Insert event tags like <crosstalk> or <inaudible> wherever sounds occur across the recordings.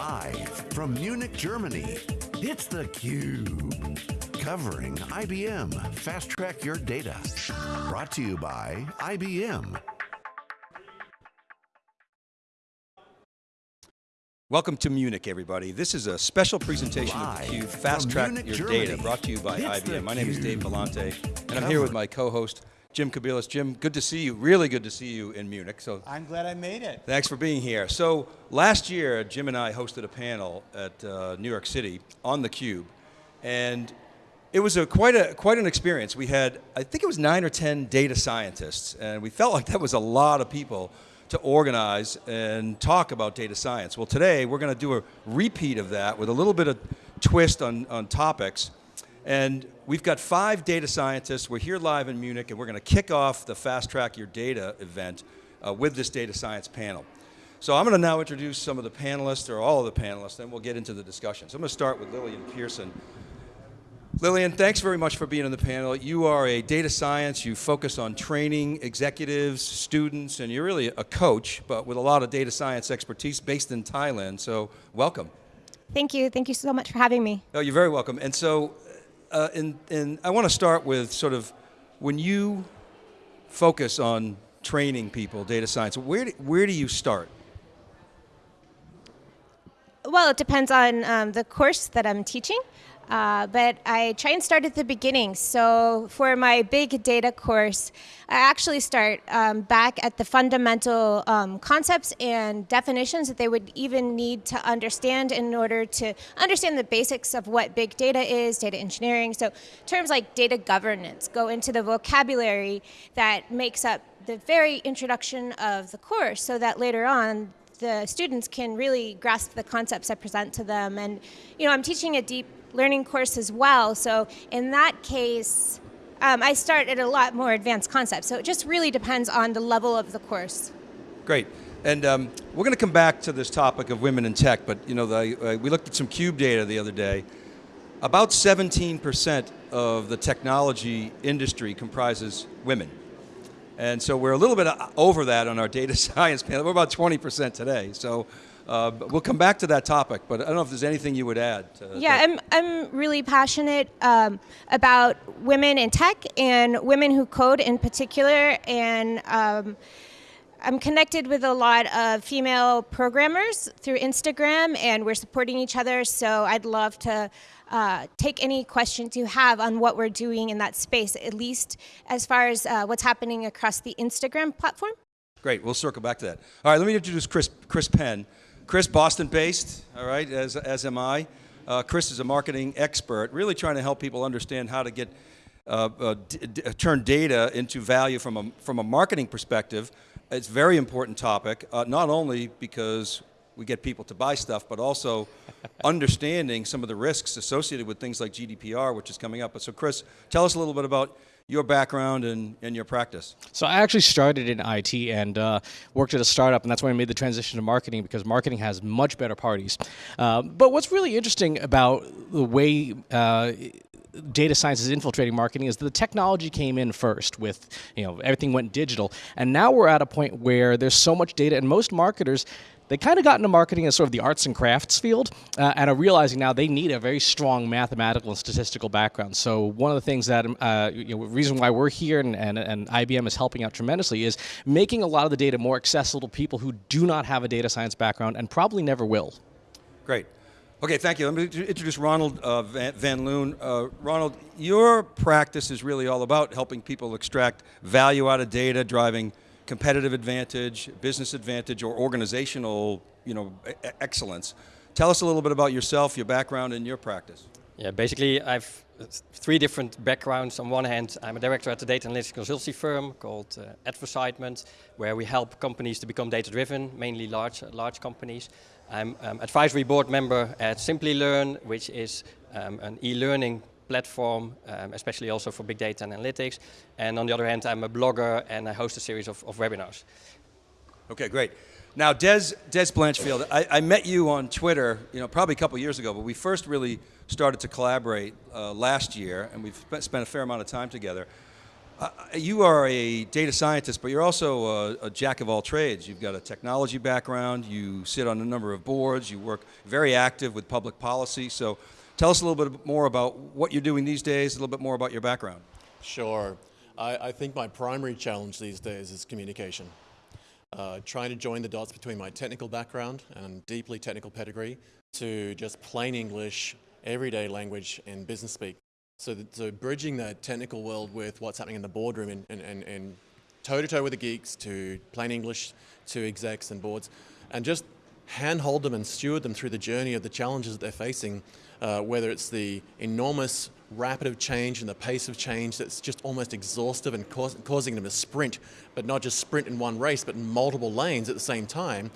Live from Munich, Germany, it's theCUBE. Covering IBM Fast Track Your Data. Brought to you by IBM. Welcome to Munich, everybody. This is a special presentation Live of theCUBE, Fast Track Munich, Your Germany. Data, brought to you by It's IBM. My name is Dave. Vellante, and I'm here with my co-host, Jim Kobielus. Jim, good to see you, really good to see you in Munich. So I'm glad I made it. Thanks for being here. So last year, Jim and I hosted a panel at uh, New York City on theCUBE, and it was a, quite, a, quite an experience. We had, I think it was nine or 10 data scientists, and we felt like that was a lot of people to organize and talk about data science. Well today, we're going to do a repeat of that with a little bit of twist on, on topics. And we've got five data scientists. We're here live in Munich, and we're going to kick off the Fast Track Your Data event uh, with this data science panel. So I'm going to now introduce some of the panelists, or all of the panelists, then we'll get into the discussion. So I'm going to start with Lillian Pearson. Lillian, thanks very much for being on the panel. You are a data science, you focus on training executives, students, and you're really a coach, but with a lot of data science expertise based in Thailand, so welcome. Thank you. Thank you so much for having me. Oh, you're very welcome. And so, uh, in, I want to start with sort of, when you focus on training people, data science, where do, where do you start? Well, it depends on um, the course that I'm teaching, uh, but I try and start at the beginning. So for my big data course, I actually start um, back at the fundamental um, concepts and definitions that they would even need to understand in order to understand the basics of what big data is, data engineering. So terms like data governance go into the vocabulary that makes up the very introduction of the course so that later on the students can really grasp the concepts I present to them. And, you know, I'm teaching a deep learning course as well. So in that case, um, I start at a lot more advanced concepts. So it just really depends on the level of the course. Great. And um, we're going to come back to this topic of women in tech, but you know, the, uh, we looked at some CUBE data the other day. About 17% of the technology industry comprises women. And so we're a little bit uh, over that on our data <laughs> science panel. We're about 20% today. So uh, we'll come back to that topic, but I don't know if there's anything you would add. To Yeah, that. I'm, I'm really passionate um, about women in tech and women who code in particular. And um, I'm connected with a lot of female programmers through Instagram, and we're supporting each other. So I'd love to uh, take any questions you have on what we're doing in that space, at least as far as uh, what's happening across the Instagram platform. Great, we'll circle back to that. All right, let me introduce Chris, Chris Penn. Chris, Boston-based, all right, as, as am I. Uh, Chris is a marketing expert, really trying to help people understand how to get, uh, uh, d- turn data into value from a, from a marketing perspective. It's a very important topic, uh, not only because we get people to buy stuff, but also <laughs> understanding some of the risks associated with things like GDPR, which is coming up. But so Chris, tell us a little bit about your background and, and your practice. So I actually started in IT and uh, worked at a startup, and that's when I made the transition to marketing because marketing has much better parties. Uh, but what's really interesting about the way uh, data science is infiltrating marketing is the technology came in first with, you know, everything went digital, and now we're at a point where there's so much data, and most marketers they kind of got into marketing as sort of the arts and crafts field uh, and are realizing now they need a very strong mathematical and statistical background. So one of the things that, uh, you know, reason why we're here and, and, and IBM is helping out tremendously is making a lot of the data more accessible to people who do not have a data science background and probably never will. Great. Okay, thank you. Let me introduce Ronald uh, Van, Van Loon. Uh, Ronald, your practice is really all about helping people extract value out of data, driving competitive advantage, business advantage, or organizational you know, excellence. Tell us a little bit about yourself, your background, and your practice. Yeah, basically I've uh, three different backgrounds. On one hand, I'm a director at a data analytics consultancy firm called uh, Adversitement, where we help companies to become data-driven, mainly large, large companies. I'm um, advisory board member at Simplilearn, which is um, an e-learning platform, um, especially also for big data and analytics. And on the other hand, I'm a blogger and I host a series of, of webinars. Okay, great. Now, Des, Des Blanchfield, I, I met you on Twitter, you know, probably a couple years ago, but we first really started to collaborate uh, last year, and we've spent, a fair amount of time together. Uh, you are a data scientist, but you're also a, a jack of all trades. You've got a technology background, you sit on a number of boards, you work very active with public policy. So tell us a little bit more about what you're doing these days, a little bit more about your background. Sure. I, I think my primary challenge these days is communication. Uh, trying to join the dots between my technical background and deeply technical pedigree to just plain English, everyday language, and business speak. So, that, so bridging that technical world with what's happening in the boardroom and, and, and, and toe to toe with the geeks to plain English to execs and boards, and just handhold them and steward them through the journey of the challenges that they're facing, uh, whether it's the enormous rapid of change and the pace of change that's just almost exhaustive and cause, causing them to sprint, but not just sprint in one race, but in multiple lanes at the same time,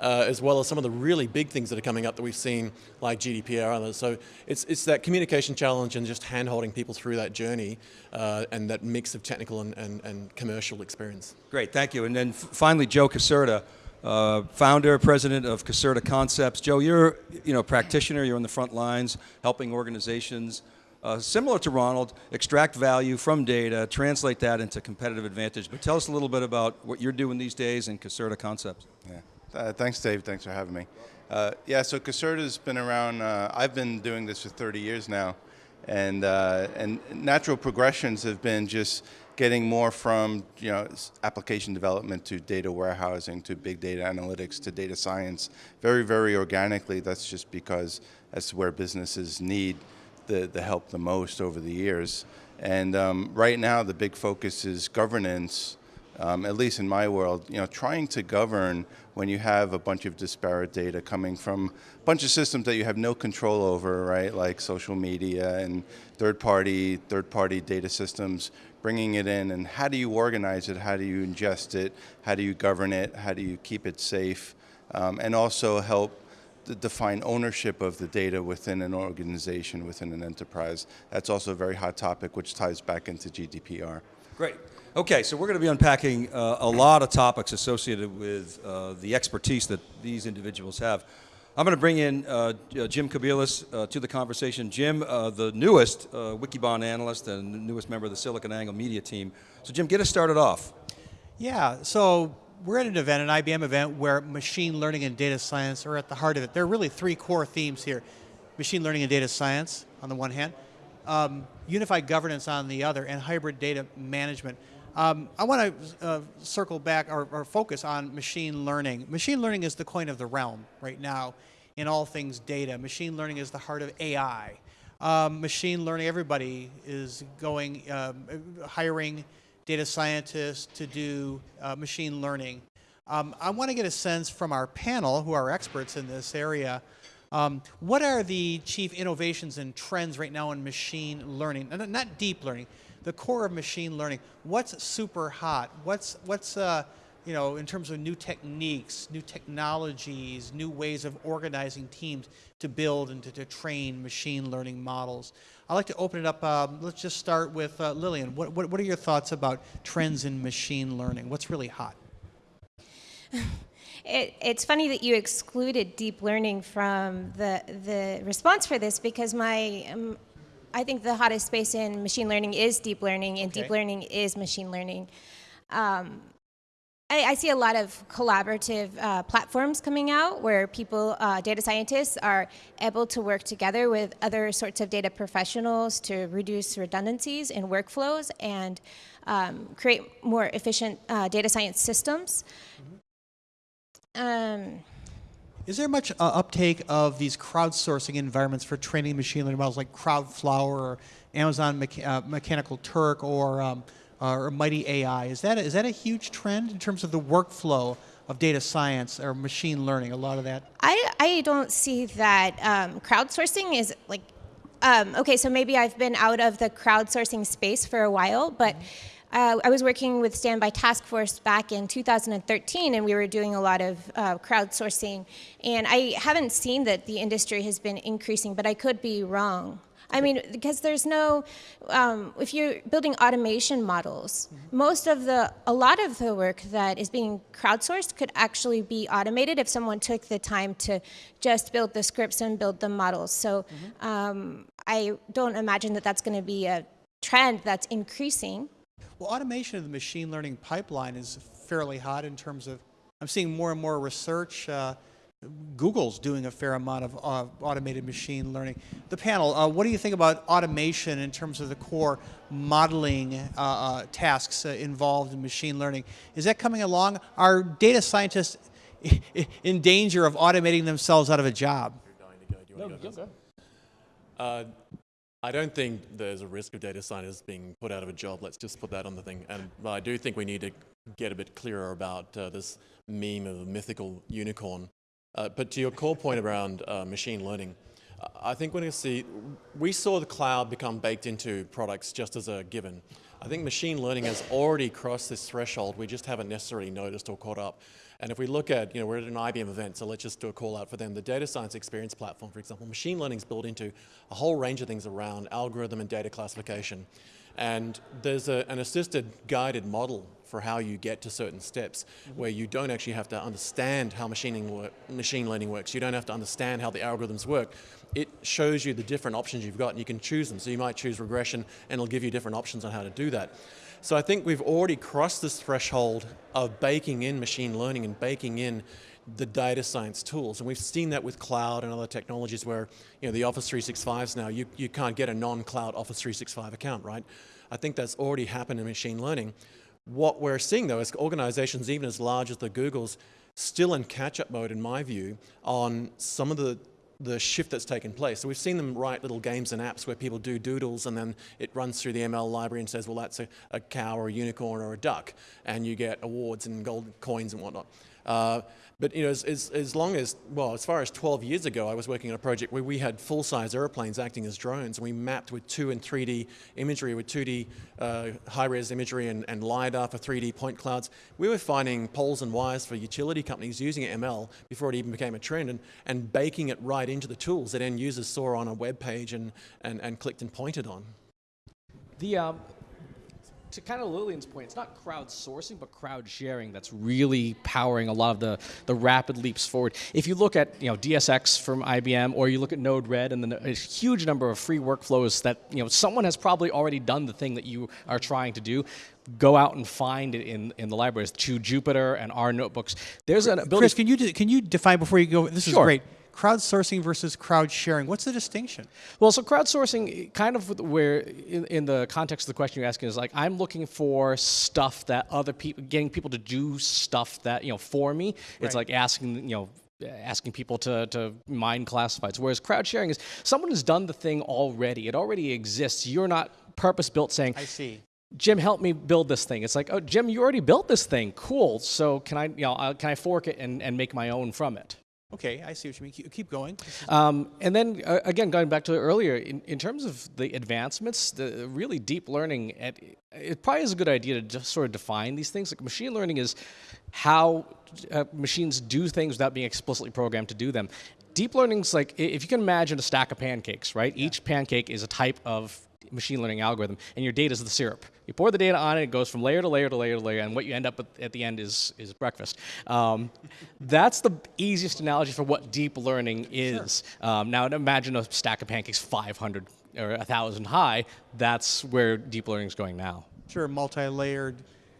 uh, as well as some of the really big things that are coming up that we've seen, like GDPR and others. So it's, it's that communication challenge and just hand-holding people through that journey uh, and that mix of technical and, and, and commercial experience. Great, thank you. And then finally, Joe Caserta, uh, founder, president of Caserta Concepts. Joe, you're you know practitioner. You're on the front lines, helping organizations uh, similar to Ronald, extract value from data, translate that into competitive advantage. But tell us a little bit about what you're doing these days in Caserta Concepts. Yeah. Uh, thanks, Dave. Thanks for having me. Uh, yeah, so Caserta's been around, uh, I've been doing this for 30 years now. And, uh, and natural progressions have been just getting more from you know, application development to data warehousing to big data analytics to data science. Very, very organically. That's just because that's where businesses need the, the help the most over the years. And um, right now, the big focus is governance. Um, at least in my world, you know, trying to govern when you have a bunch of disparate data coming from a bunch of systems that you have no control over, right? Like social media and third-party third-party data systems, bringing it in, and how do you organize it? How do you ingest it? How do you govern it? How do you keep it safe? Um, and also help define ownership of the data within an organization, within an enterprise. That's also a very hot topic, which ties back into GDPR. Great. Okay, so we're going to be unpacking uh, a lot of topics associated with uh, the expertise that these individuals have. I'm going to bring in uh, uh Jim Kobielus uh, to the conversation. Jim, uh, the newest Wikibon analyst and newest member of the SiliconANGLE media team. So Jim, get us started off. Yeah, so we're at an event, an IBM event, where machine learning and data science are at the heart of it. There are really three core themes here. Machine learning and data science on the one hand, um, unified governance on the other, and hybrid data management. Um, I want to uh, circle back or, or, focus on machine learning. Machine learning is the coin of the realm right now in all things data. Machine learning is the heart of AI. Um, machine learning, everybody is going, um, hiring data scientists to do uh, machine learning. Um, I want to get a sense from our panel, who are experts in this area, um, what are the chief innovations and trends right now in machine learning? Not deep learning, the core of machine learning. What's super hot? What's, what's uh, you know, in terms of new techniques, new technologies, new ways of organizing teams to build and to, to train machine learning models? I'd like to open it up. Um, let's just start with uh, Lillian. What, what, what are your thoughts about trends in machine learning? What's really hot? <laughs> It, it's funny that you excluded deep learning from the, the response for this because my, um, I think the hottest space in machine learning is deep learning and okay. deep learning is machine learning. Um, I, I, see a lot of collaborative uh, platforms coming out where people, uh, data scientists, are able to work together with other sorts of data professionals to reduce redundancies in workflows and um, create more efficient uh, data science systems. Mm-hmm. um, is there much uh, uptake of these crowdsourcing environments for training machine learning models like Crowdflower or Amazon Mecha uh, Mechanical Turk or um, uh, or Mighty AI. Is that, a, is that a huge trend in terms of the workflow of data science or machine learning, a lot of that? I, I don't see that um, crowdsourcing is like, um, okay, so maybe I've been out of the crowdsourcing space for a while, but uh, I was working with Standby Task Force back in 2013, and we were doing a lot of uh, crowdsourcing. And I haven't seen that the industry has been increasing, but I could be wrong. I mean, because there's no, um, if you're building automation models, mm-hmm. most of the, a lot of the work that is being crowdsourced could actually be automated if someone took the time to just build the scripts and build the models. So mm-hmm. um, I don't imagine that that's going to be a trend that's increasing. Well, automation of the machine learning pipeline is fairly hot in terms of, I'm seeing more and more research. Uh, Google's doing a fair amount of uh, automated machine learning. The panel, uh, what do you think about automation in terms of the core modeling uh, uh tasks uh, involved in machine learning? Is that coming along? Are data scientists <laughs> in danger of automating themselves out of a job? No, go, go. Uh, I don't think there's a risk of data scientists being put out of a job. Let's just put that on the thing. And I do think we need to get a bit clearer about this meme of a mythical unicorn uh, but to your core point around uh, machine learning, I think we're going to see, we saw the cloud become baked into products just as a given. I think machine learning has already crossed this threshold. We just haven't necessarily noticed or caught up. And if we look at, you know, we're at an IBM event, so let's just do a call out for them. The data science experience platform, for example, machine learning is built into a whole range of things around algorithm and data classification. And there's a, an assisted guided model for how you get to certain steps mm -hmm. where you don't actually have to understand how work, machine learning works. You don't have to understand how the algorithms work. It shows you the different options you've got and you can choose them. So you might choose regression and it'll give you different options on how to do that. So I think we've already crossed this threshold of baking in machine learning and baking in the data science tools. And we've seen that with cloud and other technologies where, you know, the Office 365s now, you, you can't get a non-cloud Office 365 account, right? I think that's already happened in machine learning. What we're seeing though is organizations even as large as the Googles still in catch-up mode in my view on some of the the shift that's taken place. So we've seen them write little games and apps where people do doodles and then it runs through the ML library and says, well, that's a, a cow or a unicorn or a duck. And you get awards and gold coins and whatnot. Uh, but you know, as, as, as, long as, well, as far as 12 years ago, I was working on a project where we had full-size airplanes acting as drones, and we mapped with 2 and 3D imagery, with 2D uh, high-res imagery and, and LiDAR for 3D point clouds. We were finding poles and wires for utility companies using ML before it even became a trend, and, and baking it right into the tools that end users saw on a web page and, and, and clicked and pointed on. The, um, to kind of Lillian's point, it's not crowdsourcing, but crowd sharing that's really powering a lot of the, the rapid leaps forward. If you look at you know DSX from IBM, or you look at Node-RED, and the a huge number of free workflows that you know someone has probably already done the thing that you are trying to do. Go out and find it in, in the libraries. To Jupyter and R notebooks. There's an ability. Chris, can you can you define before you go? This is great crowdsourcing versus crowd sharing. What's the distinction? Well, so crowdsourcing, kind of where in, in, the context of the question you're asking is like I'm looking for stuff that other people, getting people to do stuff that you know for me. Right. It's like asking you know asking people to, to mine classifieds. Whereas crowd sharing is someone has done the thing already. It already exists. You're not purpose built saying, I see. Jim, help me build this thing. It's like, oh, Jim, you already built this thing. Cool. So can I, you know, uh, can I fork it and, and make my own from it? Okay, I see what you mean. Keep, going. Um, and then uh, again, going back to earlier, in, in terms of the advancements, the really deep learning, at, it probably is a good idea to just sort of define these things. Like machine learning is how uh, machines do things without being explicitly programmed to do them. Deep learning is like if you can imagine a stack of pancakes, right? Yeah. Each pancake is a type of machine learning algorithm, and your data is the syrup. You pour the data on it, it goes from layer to layer to layer to layer, and what you end up with at the end is, is breakfast. Um, that's the easiest analogy for what deep learning is. Sure. Um, now imagine a stack of pancakes 500 or 1,000 high. That's where deep learning is going now. Sure, multi-layered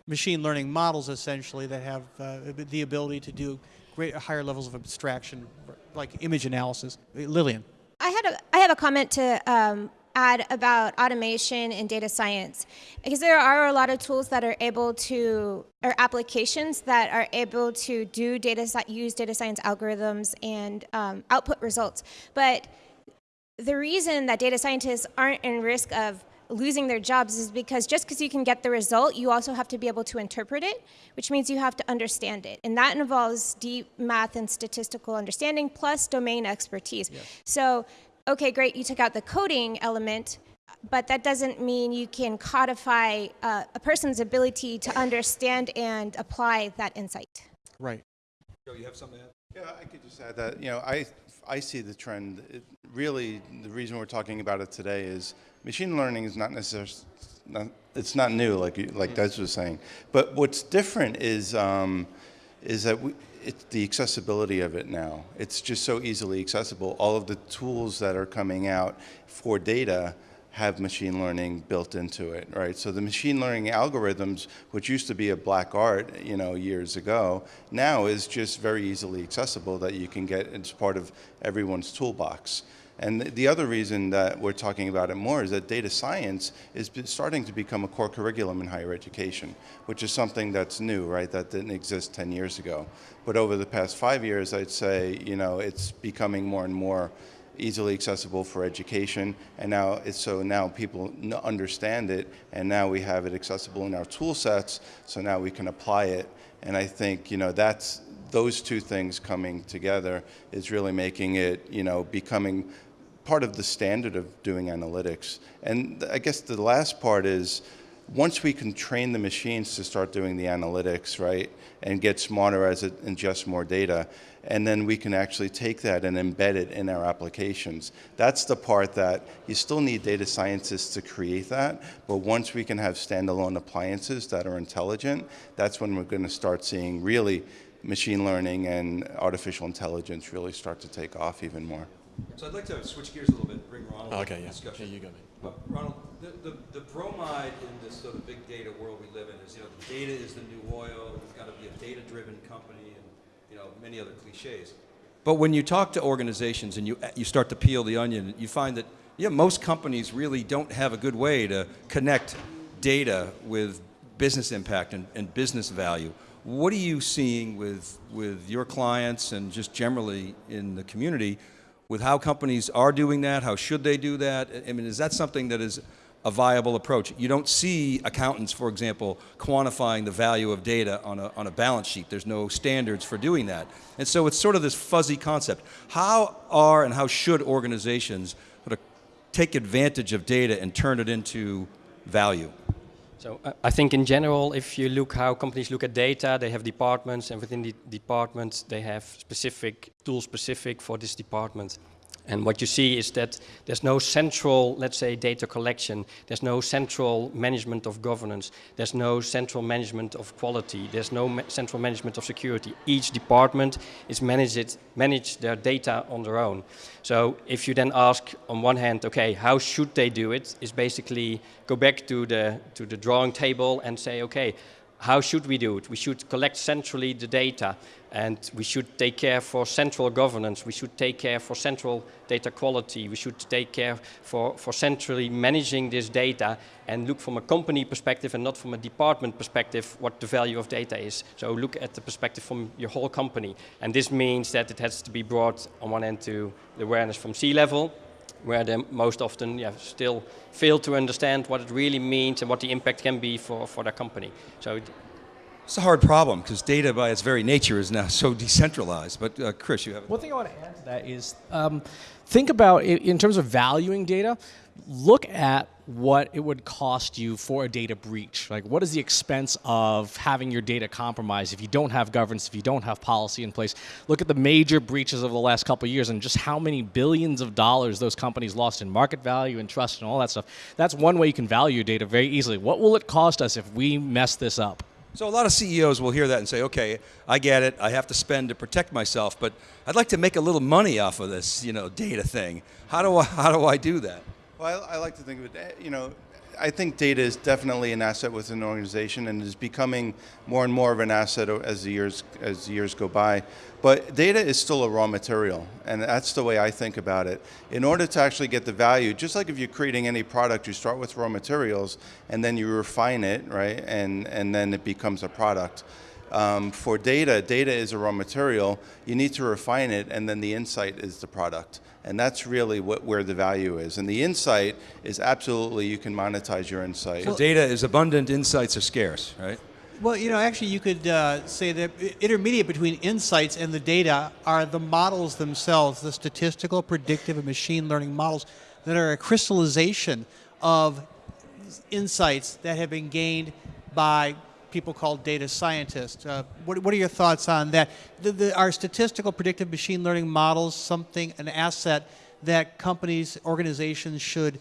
machine learning models essentially that have uh, the ability to do great higher levels of abstraction, like image analysis. Lillian. I had a I have a comment to um, add about automation and data science because there are a lot of tools that are able to or applications that are able to do data use data science algorithms and um, output results but the reason that data scientists aren't in risk of losing their jobs is because just because you can get the result, you also have to be able to interpret it, which means you have to understand it. And that involves deep math and statistical understanding plus domain expertise. Yes. So okay, great, you took out the coding element, but that doesn't mean you can codify uh, a person's ability to understand and apply that insight. Right. Joe, you have something to add? Yeah, I could just add that, you know, I, I see the trend. It really, the reason we're talking about it today is machine learning is not necessarily, not, it's not new, like, like Des was saying. But what's different is, um, is that we, it's the accessibility of it now. It's just so easily accessible. All of the tools that are coming out for data have machine learning built into it, right? So the machine learning algorithms, which used to be a black art, you know, years ago, now is just very easily accessible that you can get as part of everyone's toolbox. And the other reason that we're talking about it more is that data science is starting to become a core curriculum in higher education, which is something that's new, right? That didn't exist 10 years ago. But over the past five years, I'd say, you know, it's becoming more and more easily accessible for education and now it's so now people understand it and now we have it accessible in our tool sets so now we can apply it and I think you know that's those two things coming together is really making it you know becoming part of the standard of doing analytics. And I guess the last part is once we can train the machines to start doing the analytics, right, and get smarter as it ingests more data, and then we can actually take that and embed it in our applications. That's the part that you still need data scientists to create that, but once we can have standalone appliances that are intelligent, that's when we're going to start seeing really machine learning and artificial intelligence really start to take off even more. So I'd like to switch gears a little bit, bring Ronald okay, into yeah. discussion. Yeah, you go. But Ronald, the, the, the bromide in this sort of big data world we live in is, you know, the data is the new oil, we've got to be a data-driven company, and, you know, many other cliches. But when you talk to organizations and you, uh, you start to peel the onion, you find that, yeah, most companies really don't have a good way to connect data with business impact and, and business value. What are you seeing with, with your clients and just generally in the community with how companies are doing that? How should they do that? I mean, is that something that is a viable approach? You don't see accountants, for example, quantifying the value of data on a, on a balance sheet. There's no standards for doing that. And so it's sort of this fuzzy concept. How are and how should organizations sort of take advantage of data and turn it into value? So uh, I think in general, if you look how companies look at data, they have departments, and within the departments, they have specific tools specific for this department. And what you see is that there's no central, let's say, data collection. There's no central management of governance. There's no central management of quality. There's no ma central management of security. Each department is managed, manage their data on their own. So if you then ask, on one hand, okay, how should they do it? Is basically go back to the to the drawing table and say, okay, how should we do it? We should collect centrally the data and we should take care for central governance. We should take care for central data quality. We should take care for, for centrally managing this data and look from a company perspective and not from a department perspective what the value of data is. So look at the perspective from your whole company. And this means that it has to be brought on one end to the awareness from C-level, where they most often yeah, still fail to understand what it really means and what the impact can be for, for their company. So it's a hard problem because data by its very nature is now so decentralized. But uh, Chris, you have one thing I want to add to that is um, think about in terms of valuing data. Look at what it would cost you for a data breach. Like, what is the expense of having your data compromised if you don't have governance, if you don't have policy in place? Look at the major breaches of the last couple years and just how many billions of dollars those companies lost in market value and trust and all that stuff. That's one way you can value your data very easily. What will it cost us if we mess this up? So a lot of CEOs will hear that and say, okay, I get it. I have to spend to protect myself, but I'd like to make a little money off of this, you know, data thing. How do I, <laughs> how do I do that? Well, I, I like to think of it, eh, you know, I think data is definitely an asset within an organization and is becoming more and more of an asset as the years as the years go by. But data is still a raw material, and that's the way I think about it. In order to actually get the value, just like if you're creating any product, you start with raw materials and then you refine it, right? And and then it becomes a product. Um, for data, data is a raw material. You need to refine it, and then the insight is the product. And that's really what, where the value is. And the insight is absolutely you can monetize your insight. So data is abundant, insights are scarce, right? Well, you know, actually, you could uh, say that intermediate between insights and the data are the models themselves, the statistical, predictive, and machine learning models that are a crystallization of insights that have been gained by people call data scientists. Uh, what, what, are your thoughts on that? The, the, are statistical predictive machine learning models something, an asset that companies, organizations should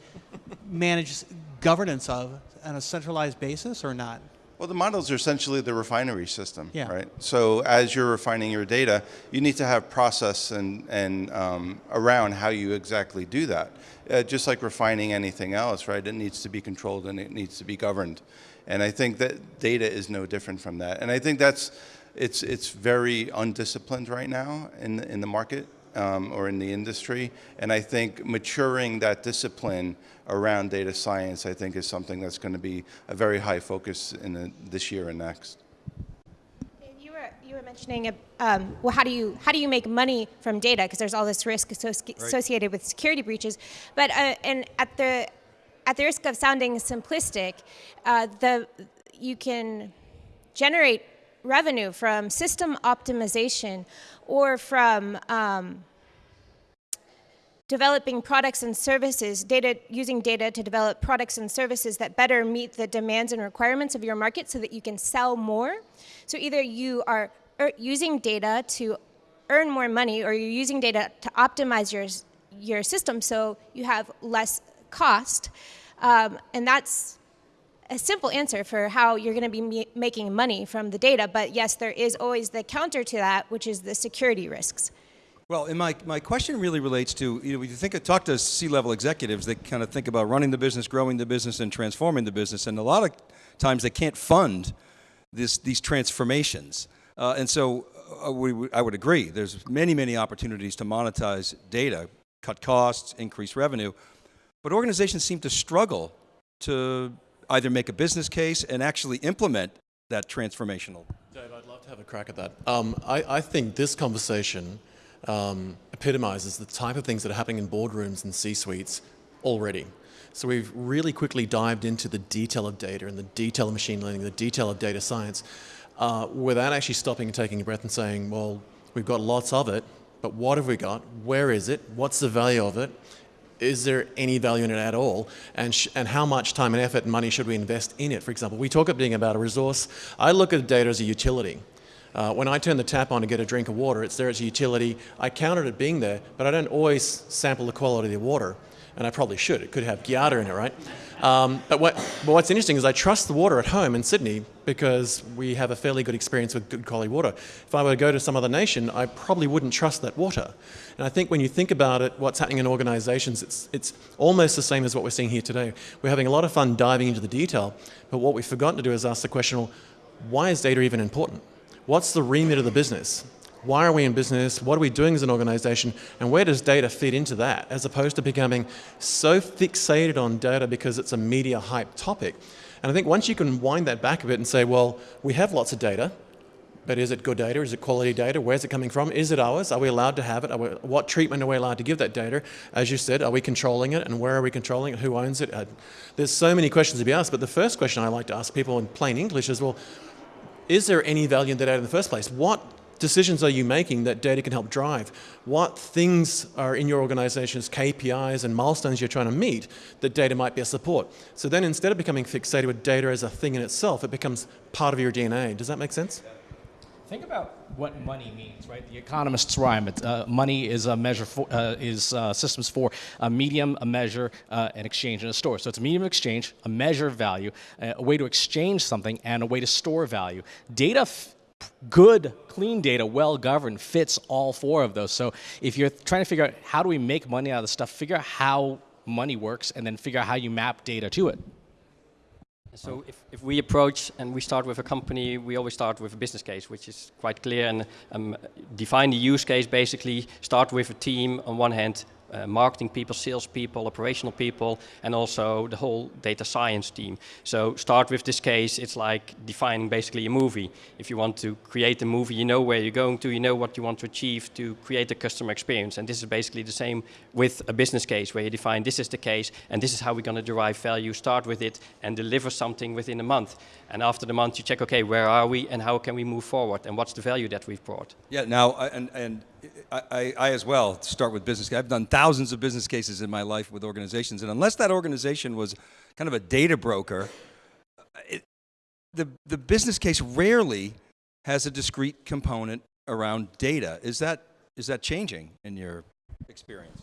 manage governance of on a centralized basis or not? Well, the models are essentially the refinery system, Yeah. right? So as you're refining your data, you need to have process and, and um, around how you exactly do that. Uh, just like refining anything else, right? It needs to be controlled and it needs to be governed. And I think that data is no different from that. And I think that's, it's, it's very undisciplined right now in, the- in the market um, or in the industry. And I think maturing that discipline around data science, I think, is something that's going to be a very high focus in the, this year and next. You were you were mentioning, um, well, how do you how do you make money from data? Because there's all this risk associ- associated with security breaches. But uh, and at the at the risk of sounding simplistic, uh, the you can generate revenue from system optimization or from um, developing products and services, data using data to develop products and services that better meet the demands and requirements of your market so that you can sell more. So either you are er, using data to earn more money or you're using data to optimize your your system so you have less cost. Um, and that's a simple answer for how you're going to be making money from the data. But yes, there is always the counter to that, which is the security risks. Well, and my, my question really relates to, you know, when you think, I talk to C-level executives, they kind of think about running the business, growing the business, and transforming the business. And a lot of times they can't fund this, these transformations. Uh, and so uh, we- I would agree, there's many, many opportunities to monetize data, cut costs, increase revenue. But organizations seem to struggle to either make a business case and actually implement that transformational. Dave, I'd love to have a crack at that. Um, I, I think this conversation um, epitomizes the type of things that are happening in boardrooms and C-suites already. So we've really quickly dived into the detail of data and the detail of machine learning, the detail of data science, uh, without actually stopping and taking a breath and saying, well, we've got lots of it, but what have we got? Where is it? What's the value of it? Is there any value in it at all? And, and how much time and effort and money should we invest in it? For example, we talk about being about a resource. I look at data as a utility. Uh, when I turn the tap on to get a drink of water, it's there as a utility. I count it being there, but I don't always sample the quality of the water. And I probably should. It could have Giardia in it, right? Um, but, what, but what's interesting is I trust the water at home in Sydney because we have a fairly good experience with good quality water. If I were to go to some other nation, I probably wouldn't trust that water. And I think when you think about it, what's happening in organizations, it's, it's almost the same as what we're seeing here today. We're having a lot of fun diving into the detail, but what we've forgotten to do is ask the question, well, why is data even important? What's the remit of the business? Why are we in business? What are we doing as an organization? And where does data fit into that? As opposed to becoming so fixated on data because it's a media hype topic. And I think once you can wind that back a bit and say, well, we have lots of data, but is it good data? Is it quality data? Where's it coming from? Is it ours? Are we allowed to have it? We, what treatment are we allowed to give that data? As you said, are we controlling it? And where are we controlling it? Who owns it? Uh, there's so many questions to be asked. But the first question I like to ask people in plain English is, well, is there any value in the data in the first place? What decisions are you making that data can help drive? What things are in your organization's KPIs and milestones you're trying to meet that data might be a support? So then instead of becoming fixated with data as a thing in itself, it becomes part of your DNA. Does that make sense? Think about what money means, right? The economist's rhyme. It, uh, money is a measure for uh, is uh, systems for a medium, a measure, uh, an exchange, and a store. So it's a medium of exchange, a measure of value, a way to exchange something, and a way to store value. Data. Good, clean data, well governed, fits all four of those. So, if you're trying to figure out how do we make money out of this stuff, figure out how money works, and then figure out how you map data to it. So if, if we approach and we start with a company, we always start with a business case, which is quite clear and um, define the use case basically, start with a team on one hand, uh, marketing people, sales people, operational people, and also the whole data science team. So start with this case, it's like defining basically a movie. If you want to create a movie, you know where you're going to, you know what you want to achieve to create a customer experience. And this is basically the same with a business case where you define this is the case and this is how we're going to derive value, start with it and deliver something within a month. And after the month you check, okay, where are we and how can we move forward and what's the value that we've brought. Yeah, now, and, and I, I, I as well start with business. I've done thousands of business cases in my life with organizations, and unless that organization was kind of a data broker, uh, it, the, the business case rarely has a discrete component around data. Is that, is that changing in your experience?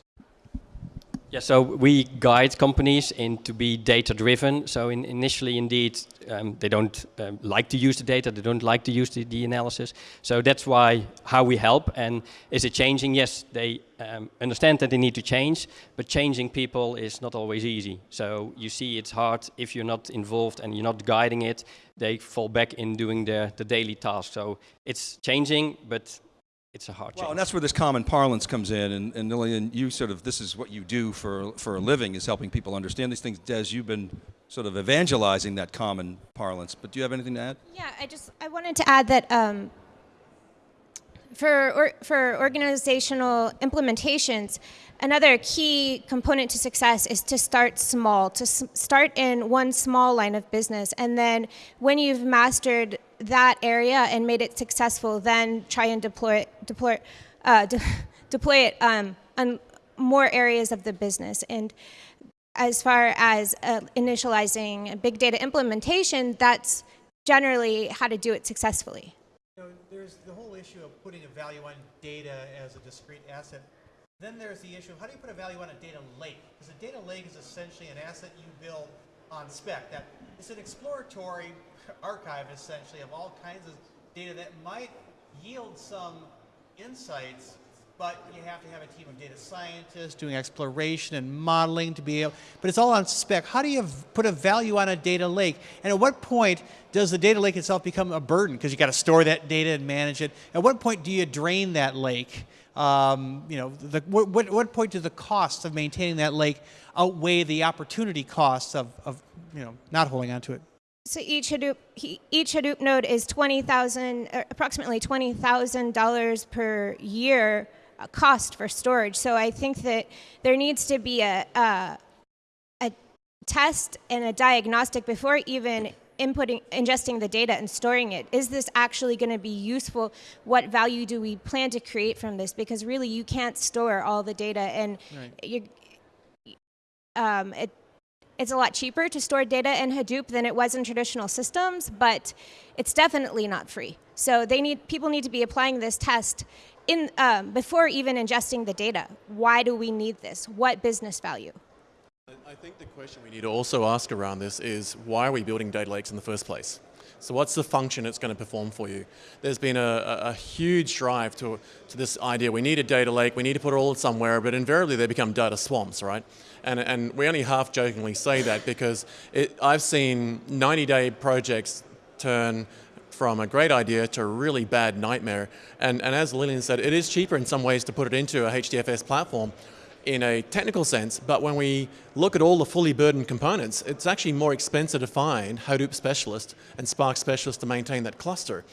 Yeah, so we guide companies in to be data driven. So in, initially, indeed, um, they don't um, like to use the data, they don't like to use the, the, analysis. So that's why how we help. And is it changing? Yes, they um, understand that they need to change, but changing people is not always easy. So you see, it's hard if you're not involved and you're not guiding it. They fall back in doing the the daily task. So it's changing, but it's a hard well, and that's where this common parlance comes in. And, and Lillian, you sort of, this is what you do for, for a living, is helping people understand these things. Des, you've been sort of evangelizing that common parlance. But do you have anything to add? Yeah, I just, I wanted to add that um, for, or, for organizational implementations, another key component to success is to start small, to start in one small line of business. And then when you've mastered that area and made it successful, then try and deploy, deploy, uh, <laughs> de deploy it um, on more areas of the business. And as far as uh, initializing big data implementation, that's generally how to do it successfully. You know, issue of putting a value on data as a discrete asset. Then there's the issue of how do you put a value on a data lake? Because a data lake is essentially an asset you build on spec. That it's an exploratory <laughs> archive essentially of all kinds of data that might yield some insights but you have to have a team of data scientists doing exploration and modeling to be able, but it's all on spec. How do you put a value on a data lake? And at what point does the data lake itself become a burden? Because you got to store that data and manage it. At what point do you drain that lake? Um, you know, the, what, what, what point do the costs of maintaining that lake outweigh the opportunity costs of, of you know, not holding on to it? So each Hadoop, each Hadoop node is 20,000, uh, approximately $20,000 per year cost for storage. So I think that there needs to be a, a, a test and a diagnostic before even inputting, ingesting the data and storing it. Is this actually going to be useful? What value do we plan to create from this? Because really, you can't store all the data, and right. you, um, it, it's a lot cheaper to store data in Hadoop than it was in traditional systems, but it's definitely not free. So they need people need to be applying this test in, um, before even ingesting the data, why do we need this? What business value? I think the question we need to also ask around this is why are we building data lakes in the first place? So what's the function it's going to perform for you? There's been a, a, huge drive to, to this idea, we need a data lake, we need to put it all somewhere, but invariably they become data swamps, right? And, and we only half jokingly say that because it, I've seen 90 day projects turn from a great idea to a really bad nightmare. And, and as Lillian said, it is cheaper in some ways to put it into a HDFS platform in a technical sense, but when we look at all the fully burdened components, it's actually more expensive to find Hadoop specialists and Spark specialists to maintain that cluster.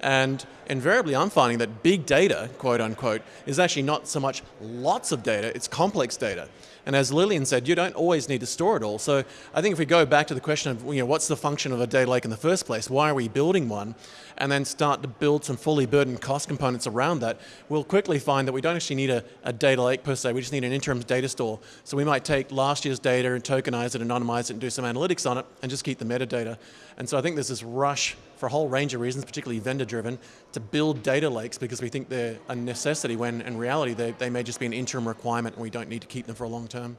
And invariably I'm finding that big data, quote unquote, is actually not so much lots of data, it's complex data. And as Lillian said, you don't always need to store it all. So I think if we go back to the question of, you know, what's the function of a data lake in the first place? Why are we building one? And then start to build some fully burdened cost components around that, we'll quickly find that we don't actually need a, a data lake per se, we just need an interim data store. So we might take last year's data and tokenize it, anonymize it, and do some analytics on it, and just keep the metadata. And so I think there's this rush for a whole range of reasons, particularly vendor driven, to build data lakes because we think they're a necessity when in reality they, they may just be an interim requirement and we don't need to keep them for a long term.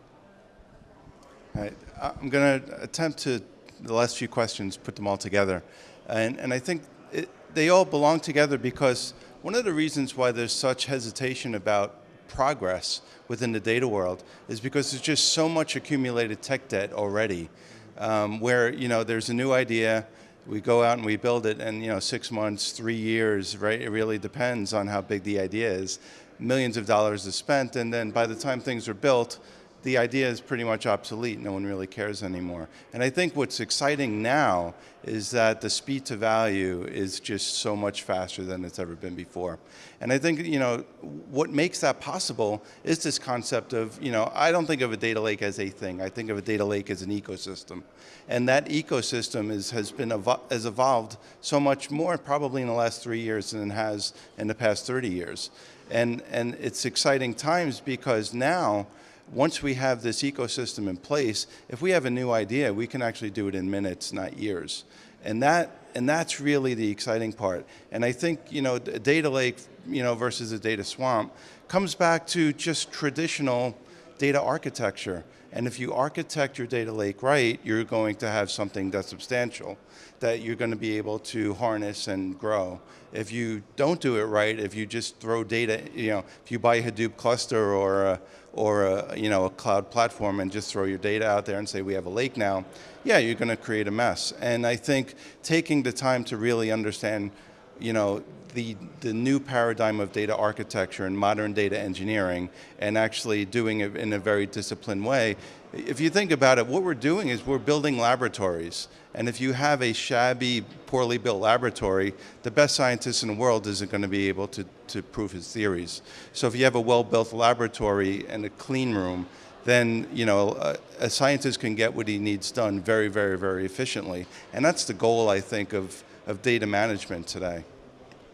All right. I'm going to attempt to, the last few questions, put them all together. And, and I think it, they all belong together because one of the reasons why there's such hesitation about progress within the data world is because there's just so much accumulated tech debt already um, where you know there's a new idea, we go out and we build it and you know six months, three years, right? It really depends on how big the idea is. Millions of dollars is spent and then by the time things are built, the idea is pretty much obsolete. No one really cares anymore. And I think what's exciting now is that the speed to value is just so much faster than it's ever been before. And I think, you know, what makes that possible is this concept of, you know, I don't think of a data lake as a thing. I think of a data lake as an ecosystem. And that ecosystem is, has been has evolved so much more probably in the last three years than it has in the past 30 years. And, and it's exciting times because now, once we have this ecosystem in place, if we have a new idea, we can actually do it in minutes, not years. And that and that's really the exciting part. And I think you know, a data lake, you know, versus a data swamp, comes back to just traditional data architecture. And if you architect your data lake right, you're going to have something that's substantial that you're going to be able to harness and grow. If you don't do it right, if you just throw data, you know, if you buy a Hadoop cluster or a, or a, you know, a cloud platform and just throw your data out there and say we have a lake now, yeah, you're going to create a mess. And I think taking the time to really understand, you know, the, the new paradigm of data architecture and modern data engineering and actually doing it in a very disciplined way. If you think about it, what we're doing is we're building laboratories. And if you have a shabby, poorly built laboratory, the best scientist in the world isn't going to be able to, to prove his theories. So if you have a well-built laboratory and a clean room, then you know a, a, scientist can get what he needs done very, very, very efficiently. And that's the goal, I think, of, of data management today.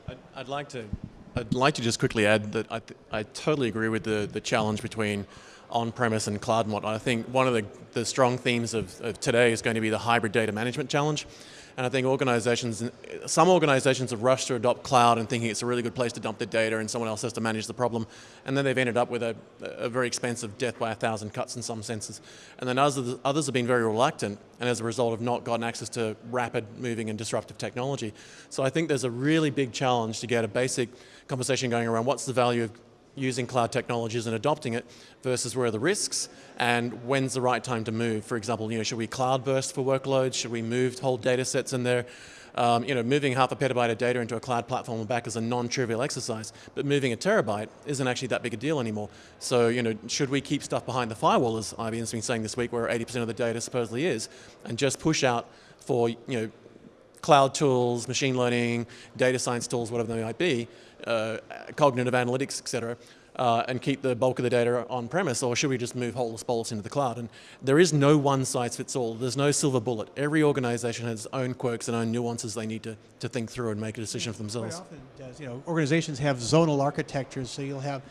I'd, I'd, like to, I'd like to just quickly add that I, I totally agree with the, the challenge between on-premise and cloud mod. I think one of the, the strong themes of, of today is going to be the hybrid data management challenge. And I think organizations, some organizations have rushed to adopt cloud and thinking it's a really good place to dump their data and someone else has to manage the problem. And then they've ended up with a, a very expensive death by a thousand cuts in some senses. And then others, others have been very reluctant and as a result have not gotten access to rapid moving and disruptive technology. So I think there's a really big challenge to get a basic conversation going around what's the value of using cloud technologies and adopting it versus where are the risks and when's the right time to move. For example, you know, should we cloud burst for workloads? Should we move whole data sets in there? Um, you know, moving half a petabyte of data into a cloud platform and back is a non-trivial exercise, but moving a terabyte isn't actually that big a deal anymore. So, you know, should we keep stuff behind the firewall, as IBM's been saying this week, where 80% of the data supposedly is, and just push out for, you know, cloud tools, machine learning, data science tools, whatever they might be, uh, cognitive analytics, et cetera, uh, and keep the bulk of the data on premise, or should we just move holus bolus into the cloud? And there is no one size fits all. There's no silver bullet. Every organization has its own quirks and own nuances they need to, to think through and make a decision for themselves. Quite often does. You know, organizations have zonal architectures, so you'll have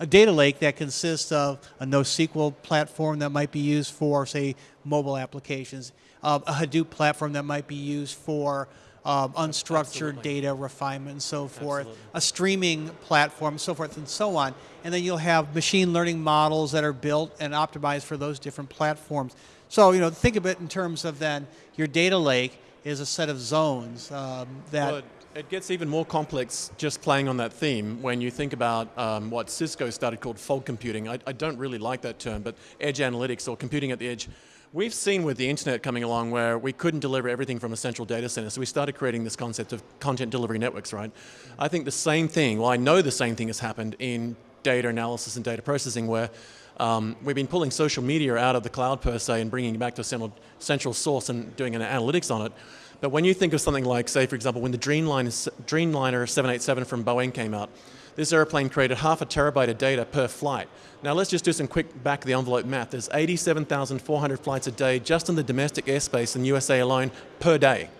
a data lake that consists of a NoSQL platform that might be used for, say, mobile applications, uh, a Hadoop platform that might be used for um, unstructured Absolutely. data refinement and so forth, Absolutely. a streaming platform, so forth and so on. And then you'll have machine learning models that are built and optimized for those different platforms. So, you know, think of it in terms of then your data lake is a set of zones um, that. Well, it gets even more complex just playing on that theme when you think about um, what Cisco started called fog computing. I, I don't really like that term, but edge analytics or computing at the edge We've seen with the internet coming along where we couldn't deliver everything from a central data center, so we started creating this concept of content delivery networks, right? I think the same thing, well I know the same thing has happened in data analysis and data processing where um, we've been pulling social media out of the cloud per se and bringing it back to a central, central source and doing an analytics on it. But when you think of something like, say for example, when the Dreamliner, Dreamliner 787 from Boeing came out, this airplane created half a terabyte of data per flight. Now let's just do some quick back of the envelope math. There's 87,400 flights a day just in the domestic airspace in USA alone per day.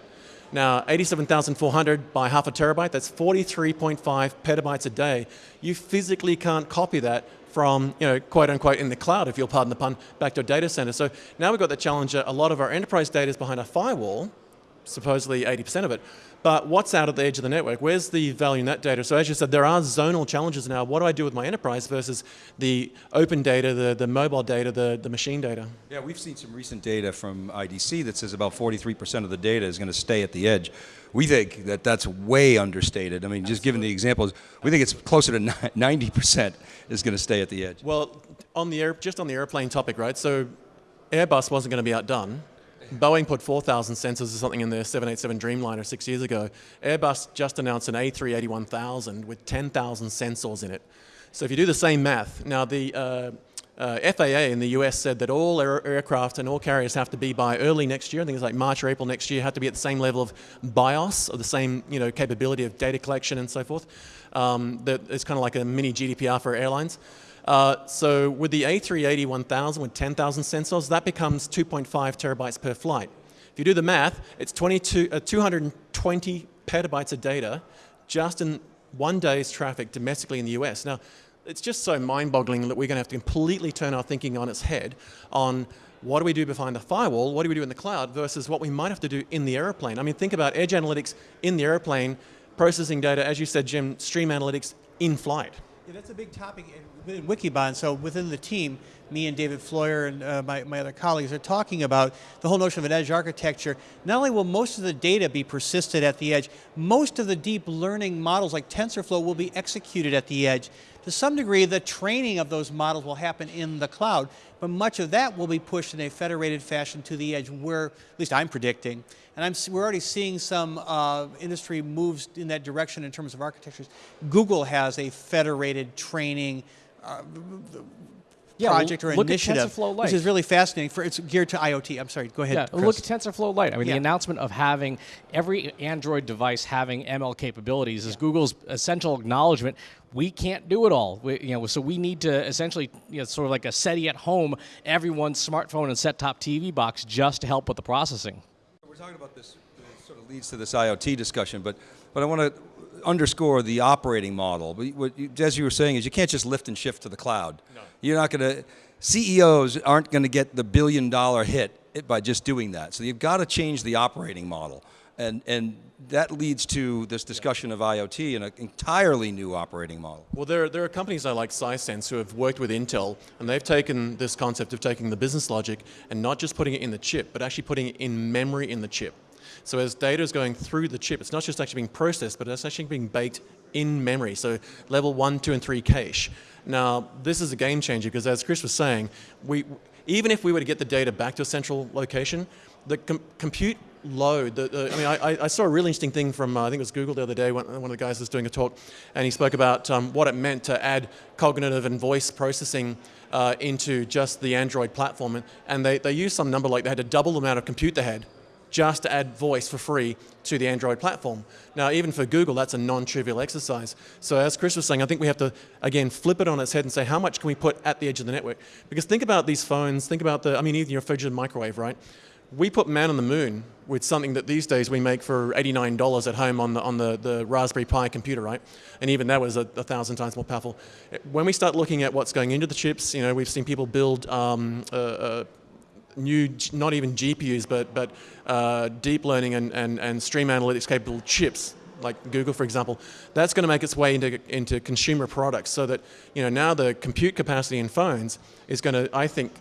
Now 87,400 by half a terabyte, that's 43.5 petabytes a day. You physically can't copy that from, you know, quote unquote in the cloud, if you'll pardon the pun, back to a data center. So now we've got the challenge that a lot of our enterprise data is behind a firewall, supposedly 80% of it. But what's out at the edge of the network? Where's the value in that data? So as you said, there are zonal challenges now. What do I do with my enterprise versus the open data, the, the mobile data, the, the machine data? Yeah, we've seen some recent data from IDC that says about 43% of the data is going to stay at the edge. We think that that's way understated. I mean, just given the examples, we think it's closer to 90% is going to stay at the edge. Well, on the air, just on the airplane topic, right? So Airbus wasn't going to be outdone. Boeing put 4,000 sensors or something in their 787 Dreamliner six years ago. Airbus just announced an A380-1000 with 10,000 sensors in it. So if you do the same math, now the uh, uh, FAA in the US said that all air aircraft and all carriers have to be by early next year, I think it's like March or April next year, have to be at the same level of BIOS, or the same you know, capability of data collection and so forth. Um, that it's kind of like a mini GDPR for airlines. Uh, so with the A380-1000 with 10,000 sensors, that becomes 2.5 terabytes per flight. If you do the math, it's 22, uh, 220 petabytes of data just in one day's traffic domestically in the US. Now, it's just so mind-boggling that we're going to have to completely turn our thinking on its head on what do we do behind the firewall, what do we do in the cloud versus what we might have to do in the airplane. I mean, think about edge analytics in the airplane, processing data, as you said, Jim, stream analytics in flight Yeah, that's a big topic in, Wikibon. So within the team, me and David Floyer and uh, my, my other colleagues are talking about the whole notion of an edge architecture. Not only will most of the data be persisted at the edge, most of the deep learning models like TensorFlow will be executed at the edge. To some degree, the training of those models will happen in the cloud, but much of that will be pushed in a federated fashion to the edge where, at least I'm predicting, and I'm, we're already seeing some uh, industry moves in that direction in terms of architectures. Google has a federated training uh, Yeah, project or look at initiative, TensorFlow which is really fascinating. For it's geared to IoT. I'm sorry. Go ahead. Yeah, Chris. look at TensorFlow Lite. I mean, Yeah. the announcement of having every Android device having ML capabilities is Google's essential acknowledgement. We can't do it all. We, you know, so we need to essentially, you know, sort of like a SETI at home, everyone's smartphone and set-top TV box, just to help with the processing. We're talking about this, it sort of leads to this IoT discussion, but, but I want to underscore the operating model. But What you, as you were saying is you can't just lift and shift to the cloud. No. You're not going to, CEOs aren't going to get the billion dollar hit by just doing that. So you've got to change the operating model. And, and that leads to this discussion of IoT and an entirely new operating model. Well, there, there are companies I like Sisense who have worked with Intel, and they've taken this concept of taking the business logic and not just putting it in the chip, but actually putting it in memory in the chip. So as data is going through the chip, it's not just actually being processed, but it's actually being baked in memory. So level one, two, and three cache. Now, this is a game changer because as Chris was saying, we, even if we were to get the data back to a central location, the com compute load, the, the, I mean, I, I, saw a really interesting thing from, uh, I think it was Google the other day, one, one of the guys was doing a talk, and he spoke about um, what it meant to add cognitive and voice processing uh, into just the Android platform. And, they, they used some number like they had to double the amount of compute they had just to add voice for free to the Android platform. Now, even for Google, that's a non-trivial exercise. So as Chris was saying, I think we have to, again, flip it on its head and say, how much can we put at the edge of the network? Because think about these phones, think about the, I mean, even your fridge and microwave, right? We put man on the moon with something that these days we make for $89 at home on the, on the, the Raspberry Pi computer, right? And even that was a, a thousand times more powerful. When we start looking at what's going into the chips, you know, we've seen people build um, uh, uh, new, not even GPUs, but, but uh, deep learning and, and, and stream analytics capable chips, like Google, for example, that's going to make its way into, into consumer products so that, you know, now the compute capacity in phones is going to, I think,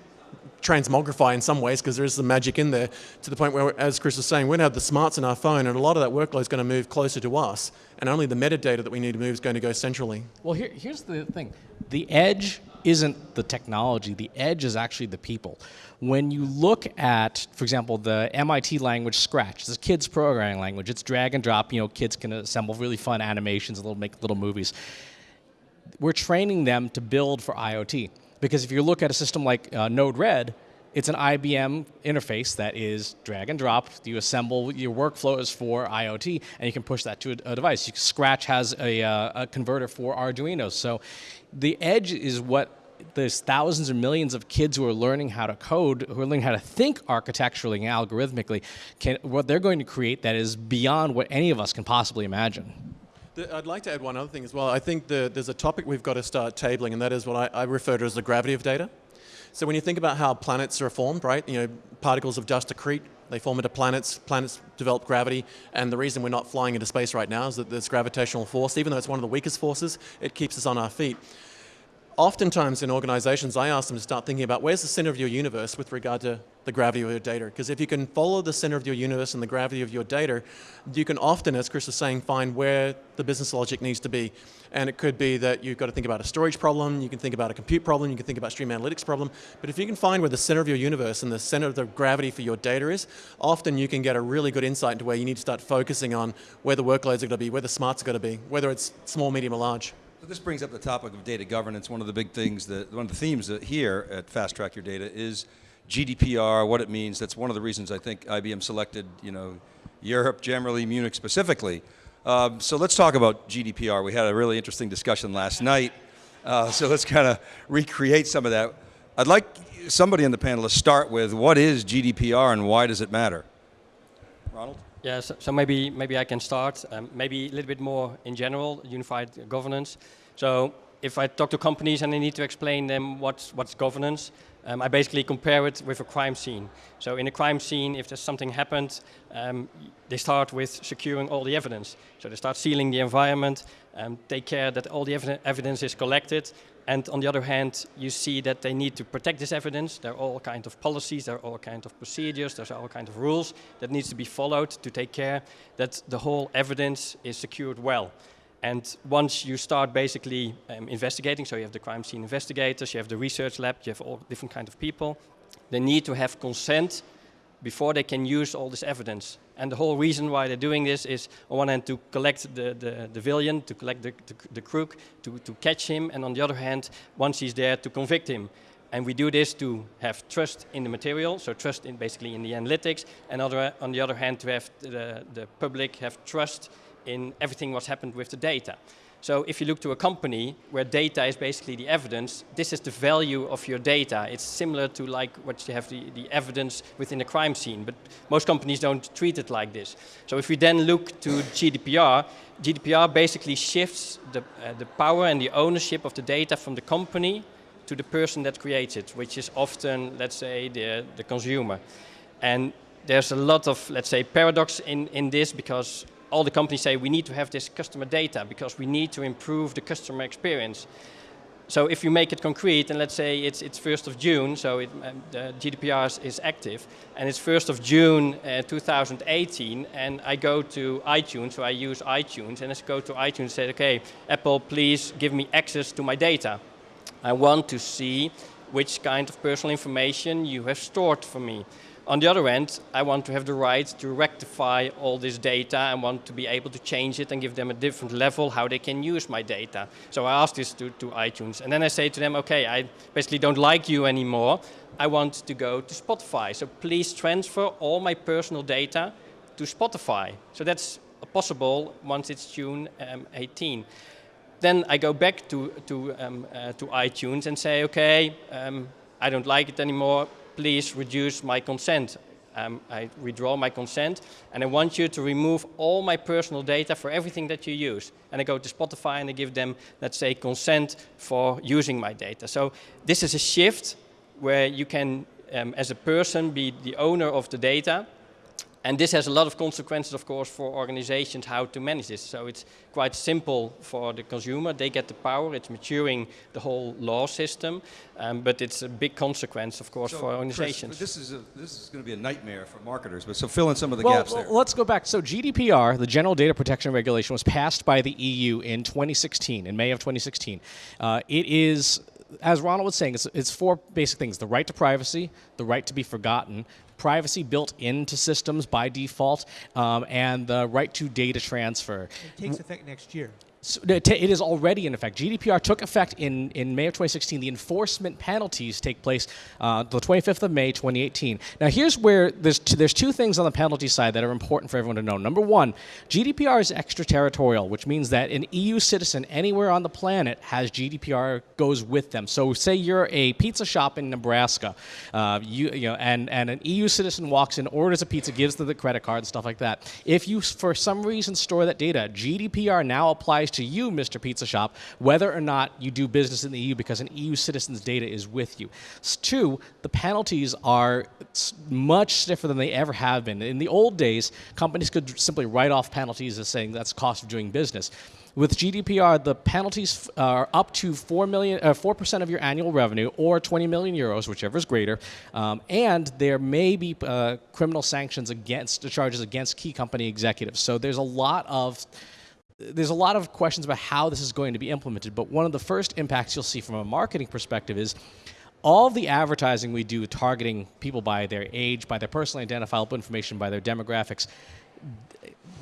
transmogrify in some ways because there is some magic in there to the point where, as Chris was saying, we're going to have the smarts in our phone and a lot of that workload is going to move closer to us and only the metadata that we need to move is going to go centrally. Well, here, here's the thing. The edge isn't the technology. The edge is actually the people. When you look at, for example, the MIT language Scratch, a kids programming language. It's drag and drop. You know, kids can assemble really fun animations, little make little movies. We're training them to build for IoT because if you look at a system like uh, Node-RED, it's an IBM interface that is drag and drop. You assemble your workflows for IoT, and you can push that to a, a device. Scratch has a, uh, a converter for Arduino. So the edge is what there's thousands or millions of kids who are learning how to code, who are learning how to think architecturally and algorithmically, can, what they're going to create that is beyond what any of us can possibly imagine. I'd like to add one other thing as well. I think the, there's a topic we've got to start tabling, and that is what I, I refer to as the gravity of data. So when you think about how planets are formed, right? You know, particles of dust accrete, they form into planets, planets develop gravity, and the reason we're not flying into space right now is that this gravitational force, even though it's one of the weakest forces, it keeps us on our feet. Oftentimes in organizations, I ask them to start thinking about where's the center of your universe with regard to the gravity of your data. Because if you can follow the center of your universe and the gravity of your data, you can often, as Chris was saying, find where the business logic needs to be. And it could be that you've got to think about a storage problem, you can think about a compute problem, you can think about stream analytics problem. But if you can find where the center of your universe and the center of the gravity for your data is, often you can get a really good insight into where you need to start focusing on where the workloads are going to be, where the smarts are going to be, whether it's small, medium, or large. So this brings up the topic of data governance. One of the big things that, one of the themes here at Fast Track Your Data is GDPR, what it means. That's one of the reasons I think IBM selected, you know, Europe generally, Munich specifically. Um, so let's talk about GDPR. We had a really interesting discussion last night. Uh, so let's kind of recreate some of that. I'd like somebody on the panel to start with what is GDPR and why does it matter? Ronald? Yeah, so, so maybe maybe I can start. Um, maybe a little bit more in general, unified governance. So if I talk to companies and I need to explain them what's, what's governance, um, I basically compare it with a crime scene. So in a crime scene, if there's something happened, um, they start with securing all the evidence. So they start sealing the environment, um, take care that all the ev evidence is collected, and on the other hand, you see that they need to protect this evidence. There are all kinds of policies, there are all kinds of procedures, there's all kinds of rules that needs to be followed to take care that the whole evidence is secured well. And once you start basically um, investigating, so you have the crime scene investigators, you have the research lab, you have all different kind of people, they need to have consent before they can use all this evidence. And the whole reason why they're doing this is, on one hand, to collect the, the, the villain, to collect the, the, the crook, to, to catch him, and on the other hand, once he's there, to convict him. And we do this to have trust in the material, so trust in basically in the analytics, and other, on the other hand, to have the, the public have trust in everything what's happened with the data. So if you look to a company where data is basically the evidence, this is the value of your data. It's similar to like what you have the, the evidence within a crime scene, but most companies don't treat it like this. So if we then look to GDPR, GDPR basically shifts the, uh, the power and the ownership of the data from the company to the person that creates it, which is often, let's say, the, the consumer. And there's a lot of, let's say, paradox in, in this because all the companies say we need to have this customer data because we need to improve the customer experience. So if you make it concrete, and let's say it's, it's 1st of June, so it, um, the GDPR is, is, active, and it's 1st of June uh, 2018, and I go to iTunes, so I use iTunes, and I go to iTunes and say, okay, Apple, please give me access to my data. I want to see which kind of personal information you have stored for me. On the other end, I want to have the right to rectify all this data and want to be able to change it and give them a different level how they can use my data. So I ask this to, to iTunes. And then I say to them, okay, I basically don't like you anymore. I want to go to Spotify. So please transfer all my personal data to Spotify. So that's possible once it's June um, 18 then I go back to, to, um, uh, to iTunes and say, okay, um, I don't like it anymore please reduce my consent. Um, I withdraw my consent and I want you to remove all my personal data for everything that you use. And I go to Spotify and I give them, let's say, consent for using my data. So this is a shift where you can, um, as a person, be the owner of the data and this has a lot of consequences, of course, for organizations how to manage this. So it's quite simple for the consumer. They get the power. It's maturing the whole law system. Um, but it's a big consequence, of course, so for organizations. Chris, this is, a, this is going to be a nightmare for marketers. But so fill in some of the well, gaps there. Let's go back. So GDPR, the General Data Protection Regulation, was passed by the EU in 2016, in May of 2016. Uh, it is as Ronald was saying, it's, it's, four basic things the right to privacy, the right to be forgotten, privacy built into systems by default, um, and the right to data transfer. It takes effect next year. It is already in effect. GDPR took effect in, in May of 2016. The enforcement penalties take place uh, the 25th of May 2018. Now, here's where there's, there's two things on the penalty side that are important for everyone to know. Number one, GDPR is extraterritorial, which means that an EU citizen anywhere on the planet has GDPR goes with them. So, say you're a pizza shop in Nebraska, uh, you, you know, and, and an EU citizen walks in, orders a pizza, gives them the credit card, and stuff like that. If you, for some reason, store that data, GDPR now applies applies to you, Mr. Pizza Shop, whether or not you do business in the EU because an EU citizen's data is with you. Two, the penalties are much stiffer than they ever have been. In the old days, companies could simply write off penalties as saying that's cost of doing business. With GDPR, the penalties are up to 4 million, uh, 4% of your annual revenue or 20 million euros, whichever is greater. Um, and there may be uh, criminal sanctions against, the charges against key company executives. So there's a lot of there's a lot of questions about how this is going to be implemented, but one of the first impacts you'll see from a marketing perspective is all the advertising we do targeting people by their age, by their personally identifiable information, by their demographics,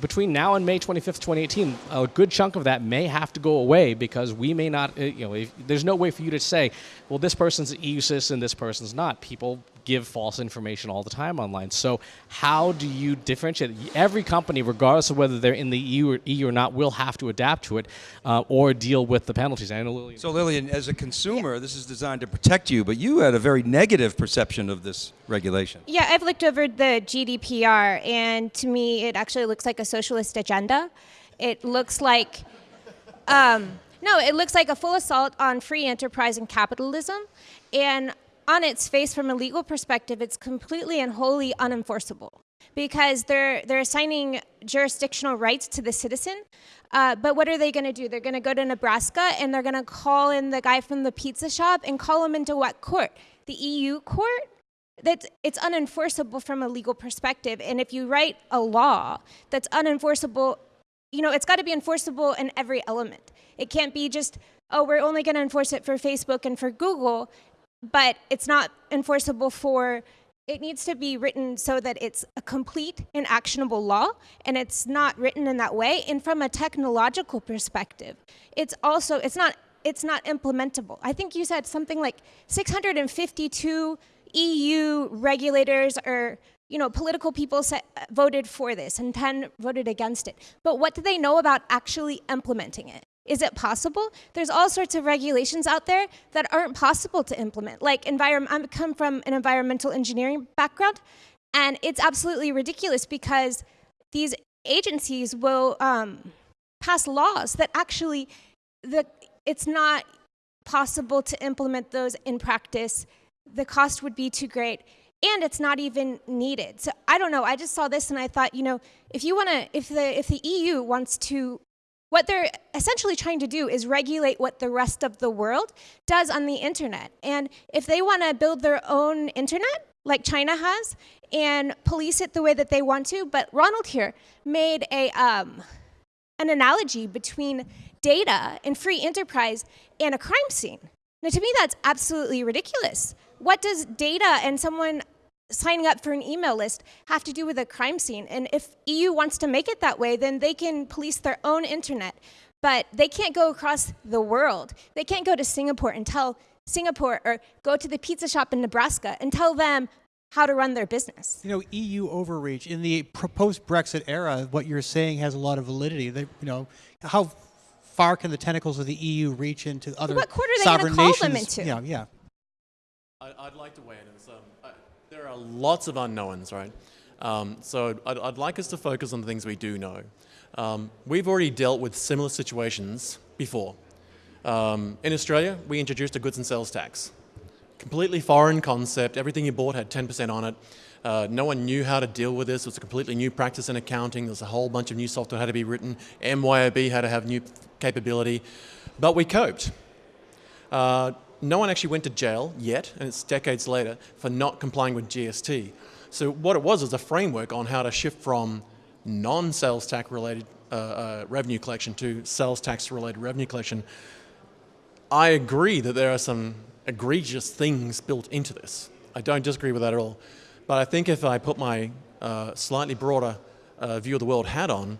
between now and May 25th, 2018, a good chunk of that may have to go away because we may not, uh, you know, if, there's no way for you to say, well, this person's EU citizen, this person's not. People give false information all the time online. So how do you differentiate? Every company, regardless of whether they're in the EU or, EU or not, will have to adapt to it uh, or deal with the penalties. I know Lillian. So Lillian, as a consumer, this is designed to protect you, but you had a very negative perception of this regulation. Yeah, I've looked over the GDPR, and to me, it actually looks like a socialist agenda. It looks like um, No, it looks like a full assault on free enterprise and capitalism. And on its face, from a legal perspective, it's completely and wholly unenforceable because they're, they're assigning jurisdictional rights to the citizen. Uh, but what are they going to do? They're going to go to Nebraska and they're going to call in the guy from the pizza shop and call him into what court? The EU court? That's, it's unenforceable from a legal perspective. And if you write a law that's unenforceable, you know, it's got to be enforceable in every element. It can't be just, oh, we're only going to enforce it for Facebook and for Google, but it's not enforceable for it needs to be written so that it's a complete and actionable law and it's not written in that way and from a technological perspective it's also it's not it's not implementable. I think you said something like 652 eu regulators or you know political people set, voted for this and 10 voted against it. But what do they know about actually implementing it is it possible? There's all sorts of regulations out there that aren't possible to implement. Like environment, I come from an environmental engineering background, and it's absolutely ridiculous because these agencies will um, pass laws that actually the, it's not possible to implement those in practice. The cost would be too great and it's not even needed. So I don't know. I just saw this and I thought, you know, if you want to, if the if the EU wants to what they're essentially trying to do is regulate what the rest of the world does on the internet. And if they want to build their own internet, like China has, and police it the way that they want to, but Ronald here made a, um, an analogy between data and free enterprise and a crime scene. Now, to me, that's absolutely ridiculous. What does data and someone signing up for an email list have to do with a crime scene. And if EU wants to make it that way, then they can police their own internet. But they can't go across the world. They can't go to Singapore and tell Singapore or go to the pizza shop in Nebraska and tell them how to run their business. You know, EU overreach in the post-Brexit era. What you're saying has a lot of validity. They, you know, how far can the tentacles of the EU reach into other what court are they sovereign call nations? them into? Yeah, yeah. I, would like to weigh in. Are lots of unknowns, right? Um, so I'd, I'd, like us to focus on the things we do know. Um, we've already dealt with similar situations before. Um, in Australia, we introduced a goods and sales tax. Completely foreign concept. Everything you bought had 10% on it. Uh, no one knew how to deal with this. It was a completely new practice in accounting. There was a whole bunch of new software had to be written. MYOB had to have new capability. But we coped. Uh, no one actually went to jail yet, and it's decades later, for not complying with GST. So what it was is a framework on how to shift from non-sales tax related uh, uh, revenue collection to sales tax related revenue collection. I agree that there are some egregious things built into this. I don't disagree with that at all. But I think if I put my uh, slightly broader uh, view of the world hat on,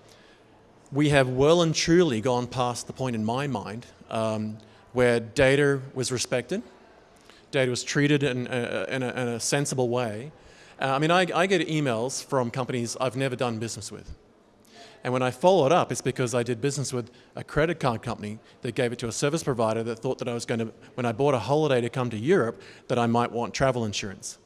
we have well and truly gone past the point in my mind um, where data was respected, data was treated in a, in a, in a sensible way. Uh, I mean, I, I get emails from companies I've never done business with. And when I follow it up, it's because I did business with a credit card company that gave it to a service provider that thought that I was going to, when I bought a holiday to come to Europe, that I might want travel insurance.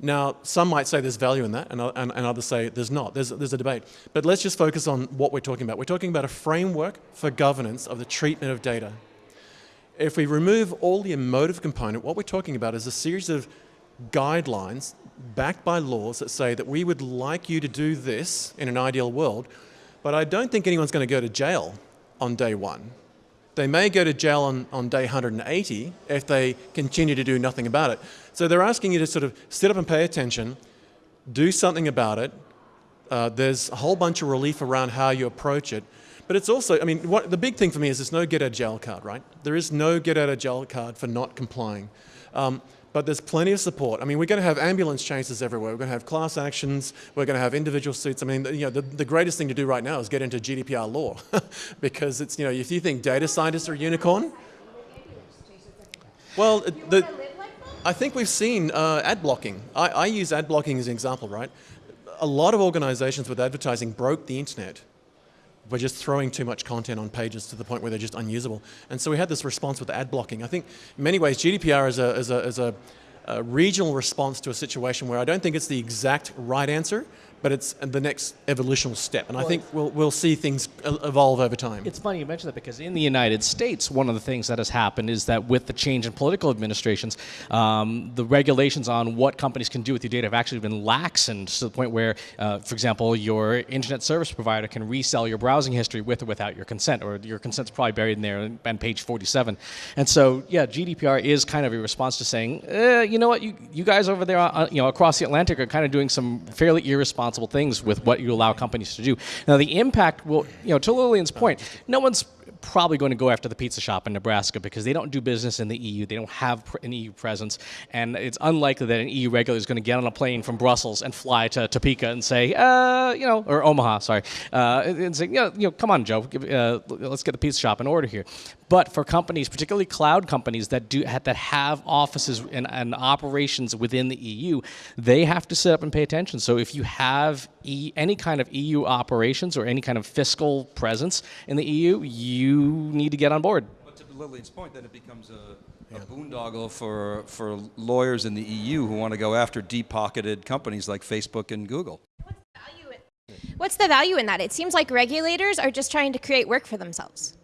Now, some might say there's value in that, and, and, and, others say there's not. There's, there's a debate. But let's just focus on what we're talking about. We're talking about a framework for governance of the treatment of data. If we remove all the emotive component, what we're talking about is a series of guidelines backed by laws that say that we would like you to do this in an ideal world, but I don't think anyone's going to go to jail on day one. They may go to jail on, on day 180 if they continue to do nothing about it. So they're asking you to sort of sit up and pay attention, do something about it. Uh, there's a whole bunch of relief around how you approach it. But it's also, I mean, what, the big thing for me is there's no get out of jail card, right? There is no get out of jail card for not complying. Um, but there's plenty of support. I mean, we're going to have ambulance chases everywhere. We're going to have class actions. We're going to have individual suits. I mean, you know, the, the greatest thing to do right now is get into GDPR law <laughs> because it's, you know, if you think data scientists are a unicorn, well, the, I think we've seen uh, ad blocking. I, I use ad blocking as an example, right? A lot of organizations with advertising broke the internet we're just throwing too much content on pages to the point where they're just unusable. And so we had this response with ad blocking. I think in many ways GDPR is a, is a, is a, a regional response to a situation where I don't think it's the exact right answer, but it's the next evolutional step. And I think we'll, we'll see things evolve over time. It's funny you mention that because in the United States, one of the things that has happened is that with the change in political administrations, um, the regulations on what companies can do with your data have actually been laxened to the point where, uh, for example, your internet service provider can resell your browsing history with or without your consent, or your consent's probably buried in there on page 47. And so, yeah, GDPR is kind of a response to saying, eh, you know what, you, you guys over there, uh, you know, across the Atlantic are kind of doing some fairly irresponsible things with what you allow companies to do. Now, the impact will, you know, to Lillian's point, no one's probably going to go after the pizza shop in Nebraska because they don't do business in the EU. They don't have an EU presence, and it's unlikely that an EU regulator is going to get on a plane from Brussels and fly to Topeka and say, uh, you know, or Omaha, sorry, uh, and say, you know, you know, come on, Joe, uh, let's get the pizza shop in order here. But for companies, particularly cloud companies that do that have offices and, and operations within the EU, they have to sit up and pay attention. So if you have e, any kind of EU operations or any kind of fiscal presence in the EU, you need to get on board. But to Lillian's point, then it becomes a, a boondoggle for, for lawyers in the EU who want to go after deep-pocketed companies like Facebook and Google. What's the value in that? It seems like regulators are just trying to create work for themselves.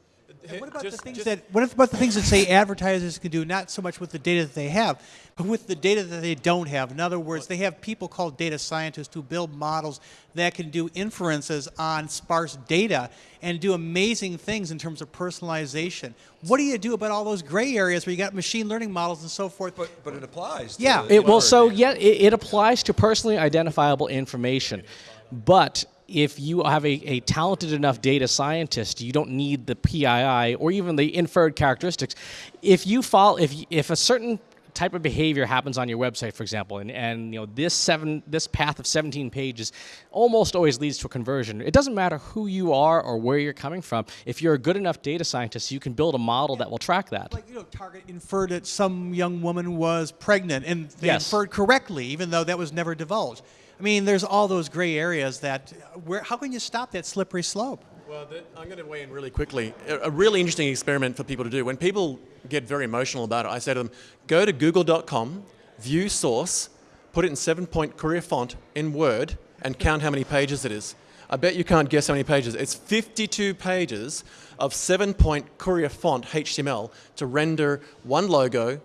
What about the things that what about the things that say advertisers can do not so much with the data that they have, but with the data that they don't have? In other words, they have people called data scientists who build models that can do inferences on sparse data and do amazing things in terms of personalization. What do you do about all those gray areas where you got machine learning models and so forth? But, but it applies. To Yeah. It, well, so data. yeah, it, it applies to personally identifiable information, but if you have a, a talented enough data scientist, you don't need the PII or even the inferred characteristics. If you follow, if if a certain type of behavior happens on your website, for example, and, and you know this seven this path of 17 pages almost always leads to a conversion. It doesn't matter who you are or where you're coming from. If you're a good enough data scientist, you can build a model that will track that. Like you know, Target inferred that some young woman was pregnant, and they Yes. inferred correctly, even though that was never divulged. I mean, there's all those gray areas that where how can you stop that slippery slope? Well, I'm going to weigh in really quickly. A, a really interesting experiment for people to do. When people get very emotional about it, I say to them, go to google.com, view source, put it in seven point Courier font in Word, and count how many pages it is. I bet you can't guess how many pages. It's 52 pages of seven point Courier font HTML to render one logo,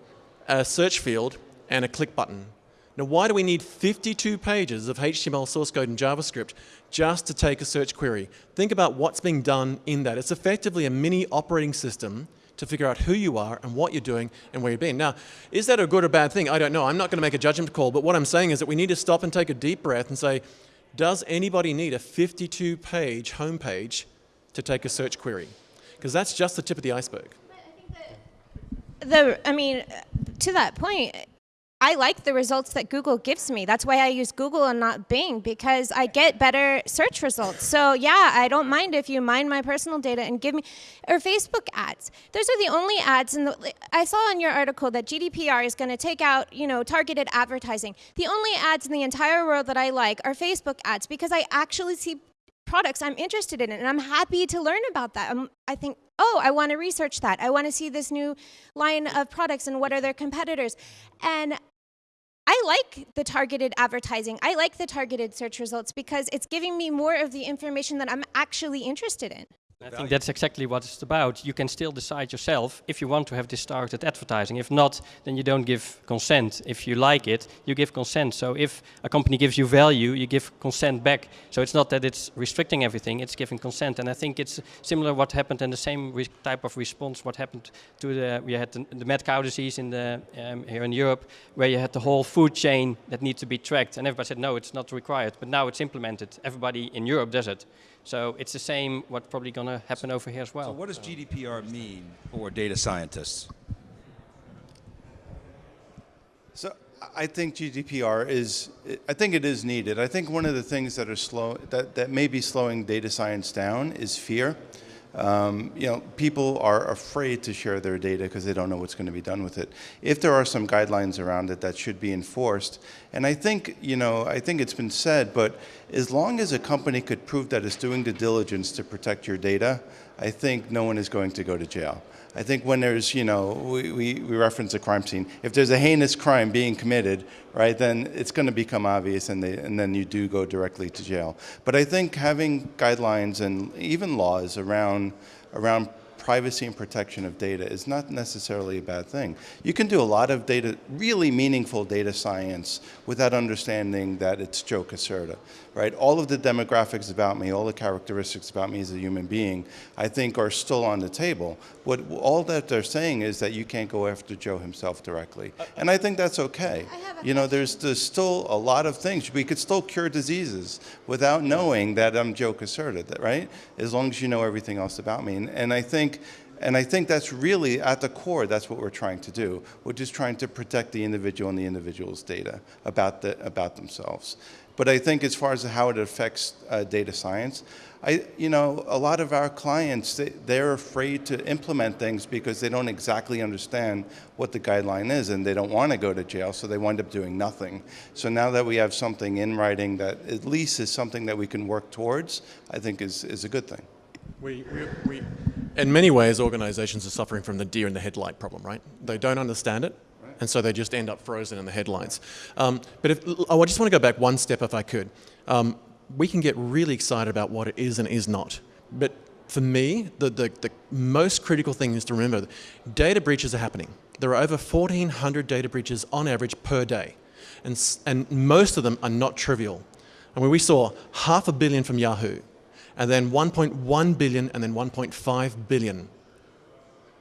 a search field, and a click button. Now, why do we need 52 pages of HTML source code and JavaScript just to take a search query? Think about what's being done in that. It's effectively a mini operating system to figure out who you are and what you're doing and where you've been. Now, is that a good or bad thing? I don't know. I'm not going to make a judgment call, but what I'm saying is that we need to stop and take a deep breath and say, does anybody need a 52 page homepage to take a search query? Because that's just the tip of the iceberg. the i mean to that point i like the results that google gives me. That's why i use google and not bing because i get better search results. So yeah i don't mind if you mine my personal data and give me or facebook ads. Those are the only ads in the i saw in your article that gdpr is going to take out you know targeted advertising. The only ads in the entire world that i like are facebook ads because i actually see products I'm interested in, and I'm happy to learn about that. i I think, oh, I want to research that. I want to see this new line of products and what are their competitors. And I like the targeted advertising. I like the targeted search results because it's giving me more of the information that I'm actually interested in. I think that's exactly what it's about. You can still decide yourself if you want to have this targeted advertising. If not, then you don't give consent. If you like it, you give consent. So if a company gives you value, you give consent back. So it's not that it's restricting everything, it's giving consent. And I think it's similar what happened in the same re- type of response what happened to the, we had the, the mad cow disease in the, um, here in Europe, where you had the whole food chain that needs to be tracked. And everybody said, no, it's not required. But now it's implemented. Everybody in Europe does it. So it's the same what's probably going to happen over here as well. So what does GDPR mean for data scientists? So I think GDPR is, I think it is needed. I think one of the things that are slow, that, that may be slowing data science down is fear. Um, you know, people are afraid to share their data because they don't know what's going to be done with it. If there are some guidelines around it that should be enforced, and I think, you know, I think it's been said, but as long as a company could prove that it's doing the diligence to protect your data, I think no one is going to go to jail. I think when there's, you know, we, we, we reference a crime scene. If there's a heinous crime being committed, right, then it's going to become obvious and, they, and then you do go directly to jail. But I think having guidelines and even laws around, around privacy and protection of data is not necessarily a bad thing. You can do a lot of data, really meaningful data science without understanding that it's Joe Caserta, right? All of the demographics about me, all the characteristics about me as a human being, I think are still on the table. What all that they're saying is that you can't go after Joe himself directly. Uh, and I think that's okay. You know, there's, there's still a lot of things. We could still cure diseases without knowing that I'm Joe Caserta, right? As long as you know everything else about me. And, and I think and I think that's really at the core, that's what we're trying to do. We're just trying to protect the individual and the individual's data about, the, about themselves. But I think as far as how it affects uh, data science, I, you know, a lot of our clients, they, they're afraid to implement things because they don't exactly understand what the guideline is and they don't want to go to jail, so they wind up doing nothing. So now that we have something in writing that at least is something that we can work towards, I think is, is a good thing. We, we, we, in many ways, organizations are suffering from the deer in the headlight problem, right? They don't understand it, and so they just end up frozen in the headlines. Um, but if, I just want to go back one step if I could. Um, we can get really excited about what it is and is not. But for me, the, the, the most critical thing is to remember that data breaches are happening. There are over 1,400 data breaches on average per day. And, and most of them are not trivial. I mean, we saw half a billion from Yahoo, and then 1.1 billion, and then 1.5 billion.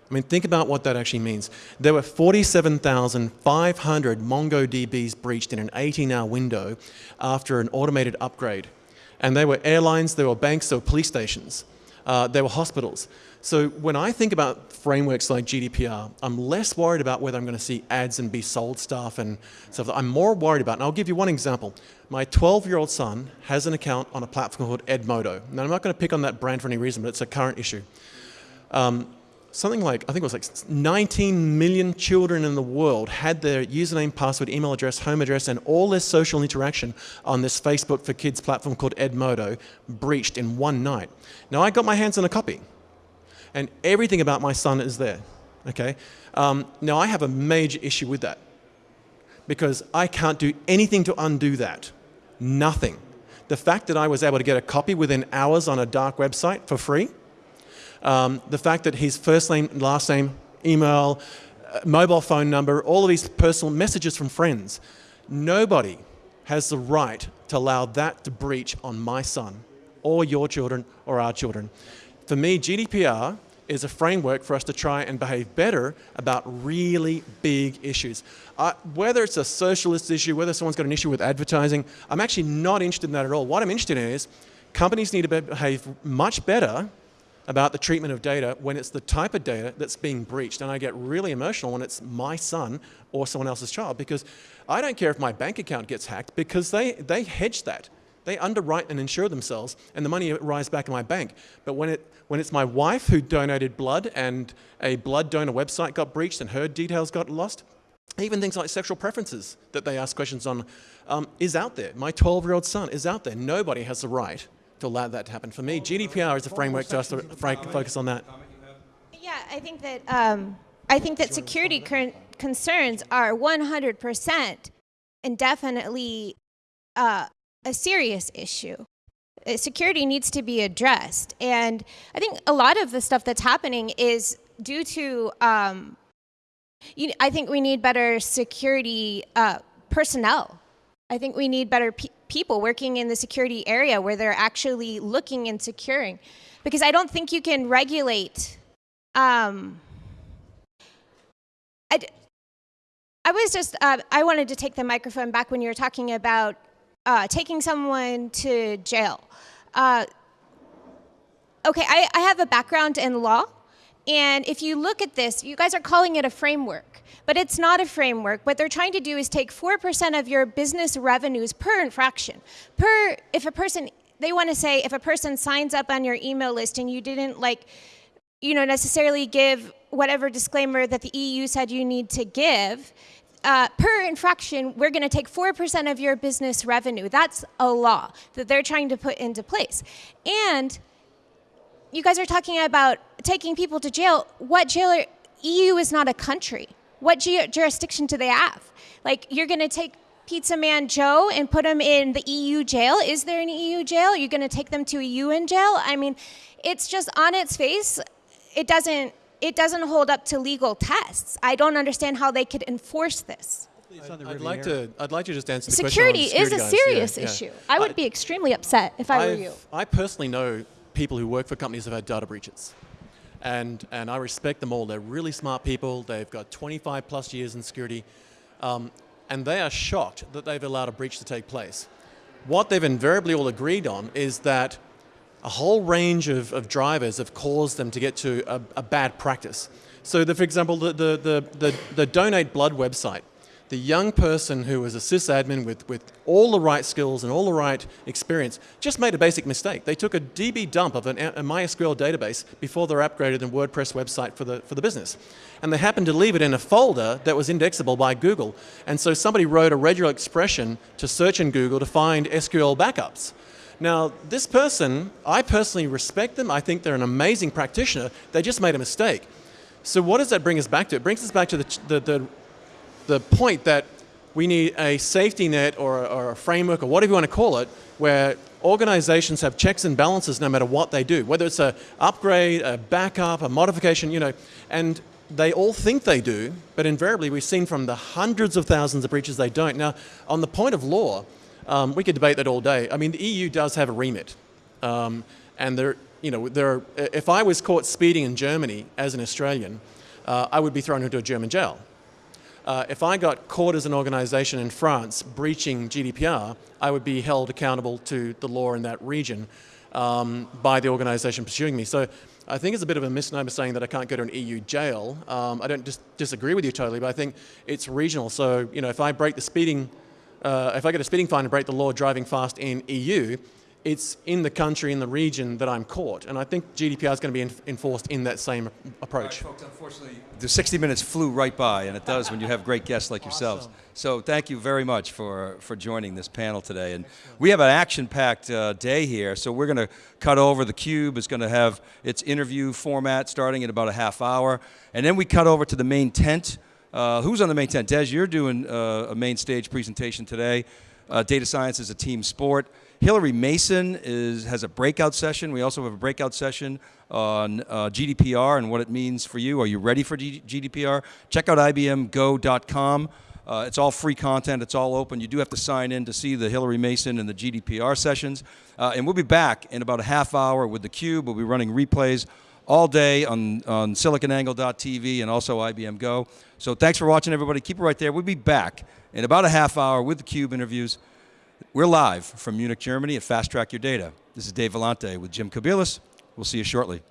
I mean, think about what that actually means. There were 47,500 MongoDBs breached in an 18-hour window after an automated upgrade. And they were airlines, there were banks, there were police stations, uh, there were hospitals. So when I think about frameworks like GDPR, I'm less worried about whether I'm going to see ads and be sold stuff and stuff. I'm more worried about, and I'll give you one example. My 12-year-old son has an account on a platform called Edmodo. Now, I'm not going to pick on that brand for any reason, but it's a current issue. Um, something like, I think it was like 19 million children in the world had their username, password, email address, home address, and all their social interaction on this Facebook for Kids platform called Edmodo breached in one night. Now, I got my hands on a copy, and everything about my son is there, okay? Um, now, I have a major issue with that because I can't do anything to undo that. Nothing. The fact that I was able to get a copy within hours on a dark website for free, um, the fact that his first name, last name, email, uh, mobile phone number, all of these personal messages from friends, nobody has the right to allow that to breach on my son or your children or our children. For me, GDPR is a framework for us to try and behave better about really big issues. Uh, whether it's a socialist issue, whether someone's got an issue with advertising, I'm actually not interested in that at all. What I'm interested in is companies need to behave much better about the treatment of data when it's the type of data that's being breached. And I get really emotional when it's my son or someone else's child because I don't care if my bank account gets hacked because they, they hedge that. They underwrite and insure themselves and the money arrives back in my bank. But when, it, when it's my wife who donated blood and a blood donor website got breached and her details got lost, even things like sexual preferences that they ask questions on um, is out there. My 12-year-old son is out there. Nobody has the right to allow that to happen. For me, GDPR is a framework to us to focus on that. Yeah, I think that um, I think that security concerns are 100% and definitely uh, a serious issue. Uh, security needs to be addressed, and I think a lot of the stuff that's happening is due to. Um, you, I think we need better security uh, personnel. I think we need better people working in the security area where they're actually looking and securing. Because I don't think you can regulate. Um, I, I was just, uh, I wanted to take the microphone back when you were talking about uh, taking someone to jail. Uh, okay, I, I have a background in law. And if you look at this, you guys are calling it a framework. But it's not a framework. What they're trying to do is take 4% of your business revenues per infraction. Per, if a person, they want to say if a person signs up on your email list and you didn't like, you know, necessarily give whatever disclaimer that the EU said you need to give, uh, per infraction, we're going to take 4% of your business revenue. That's a law that they're trying to put into place. And you guys are talking about taking people to jail. What jail? Are, EU is not a country. What ju- jurisdiction do they have? Like, you're going to take Pizza Man Joe and put him in the EU jail? Is there an EU jail? You're you going to take them to a UN jail? I mean, it's just on its face, it doesn't it doesn't hold up to legal tests. I don't understand how they could enforce this. I'd like to. I'd like to just answer the Security question. on is a guys. Serious yeah. issue. I would be extremely upset if I were I've- you. I personally know people who work for companies have had data breaches. And, and I respect them all. They're really smart people. They've got 25 plus years in security. Um, and they are shocked that they've allowed a breach to take place. What they've invariably all agreed on is that a whole range of, of drivers have caused them to get to a, a bad practice. So, the, for example, the, the, the, the, the Donate Blood website, the young person who was a sysadmin with, with all the right skills and all the right experience just made a basic mistake. They took a DB dump of an, a MySQL database before they're upgraded in WordPress website for the, for the business. And they happened to leave it in a folder that was indexable by Google. And so somebody wrote a regular expression to search in Google to find SQL backups. Now, this person, I personally respect them. I think they're an amazing practitioner. They just made a mistake. So what does that bring us back to? It brings us back to the, the, the, the point that we need a safety net or, a- or a framework or whatever you want to call it, where organizations have checks and balances no matter what they do, whether it's a upgrade, a backup, a modification, you know, and they all think they do, but invariably we've seen from the hundreds of thousands of breaches they don't. Now, on the point of law, um, we could debate that all day. I mean, the EU does have a remit, um, and there, you know, there. Are, if I was caught speeding in Germany as an Australian, uh, I would be thrown into a German jail. Uh, if I got caught as an organization in France breaching GDPR, I would be held accountable to the law in that region um, by the organization pursuing me. So I think it's a bit of a misnomer saying that I can't go to an EU jail. Um, I don't dis- disagree with you totally, but I think it's regional. So, you know, if I break the speeding, uh, if I get a speeding fine and break the law driving fast in EU, it's in the country, in the region that I'm caught. And I think GDPR is going to be en- enforced in that same approach. Folks, unfortunately, the 60 minutes flew right by, and it does when you have great guests like yourselves. So thank you very much for, for joining this panel today. And we have an action-packed uh, day here, so we're going to cut over. The Cube is going to have its interview format starting in about a half hour, and then we cut over to the main tent. Uh, who's on the main tent? Dez, you're doing uh, a main stage presentation today. Uh, data science is a team sport. Hilary Mason is, has a breakout session. We also have a breakout session on uh, GDPR and what it means for you. Are you ready for G- GDPR? Check out IBMGo.com. Uh, it's all free content. It's all open. You do have to sign in to see the Hilary Mason and the GDPR sessions. Uh, and we'll be back in about a half hour with theCUBE. We'll be running replays all day on, on siliconangle.tv and also IBM Go. So thanks for watching, everybody. Keep it right there. We'll be back in about a half hour with theCUBE interviews. We're live from Munich, Germany at Fast Track Your Data. This is Dave Vellante with Jim Kobielus. We'll see you shortly.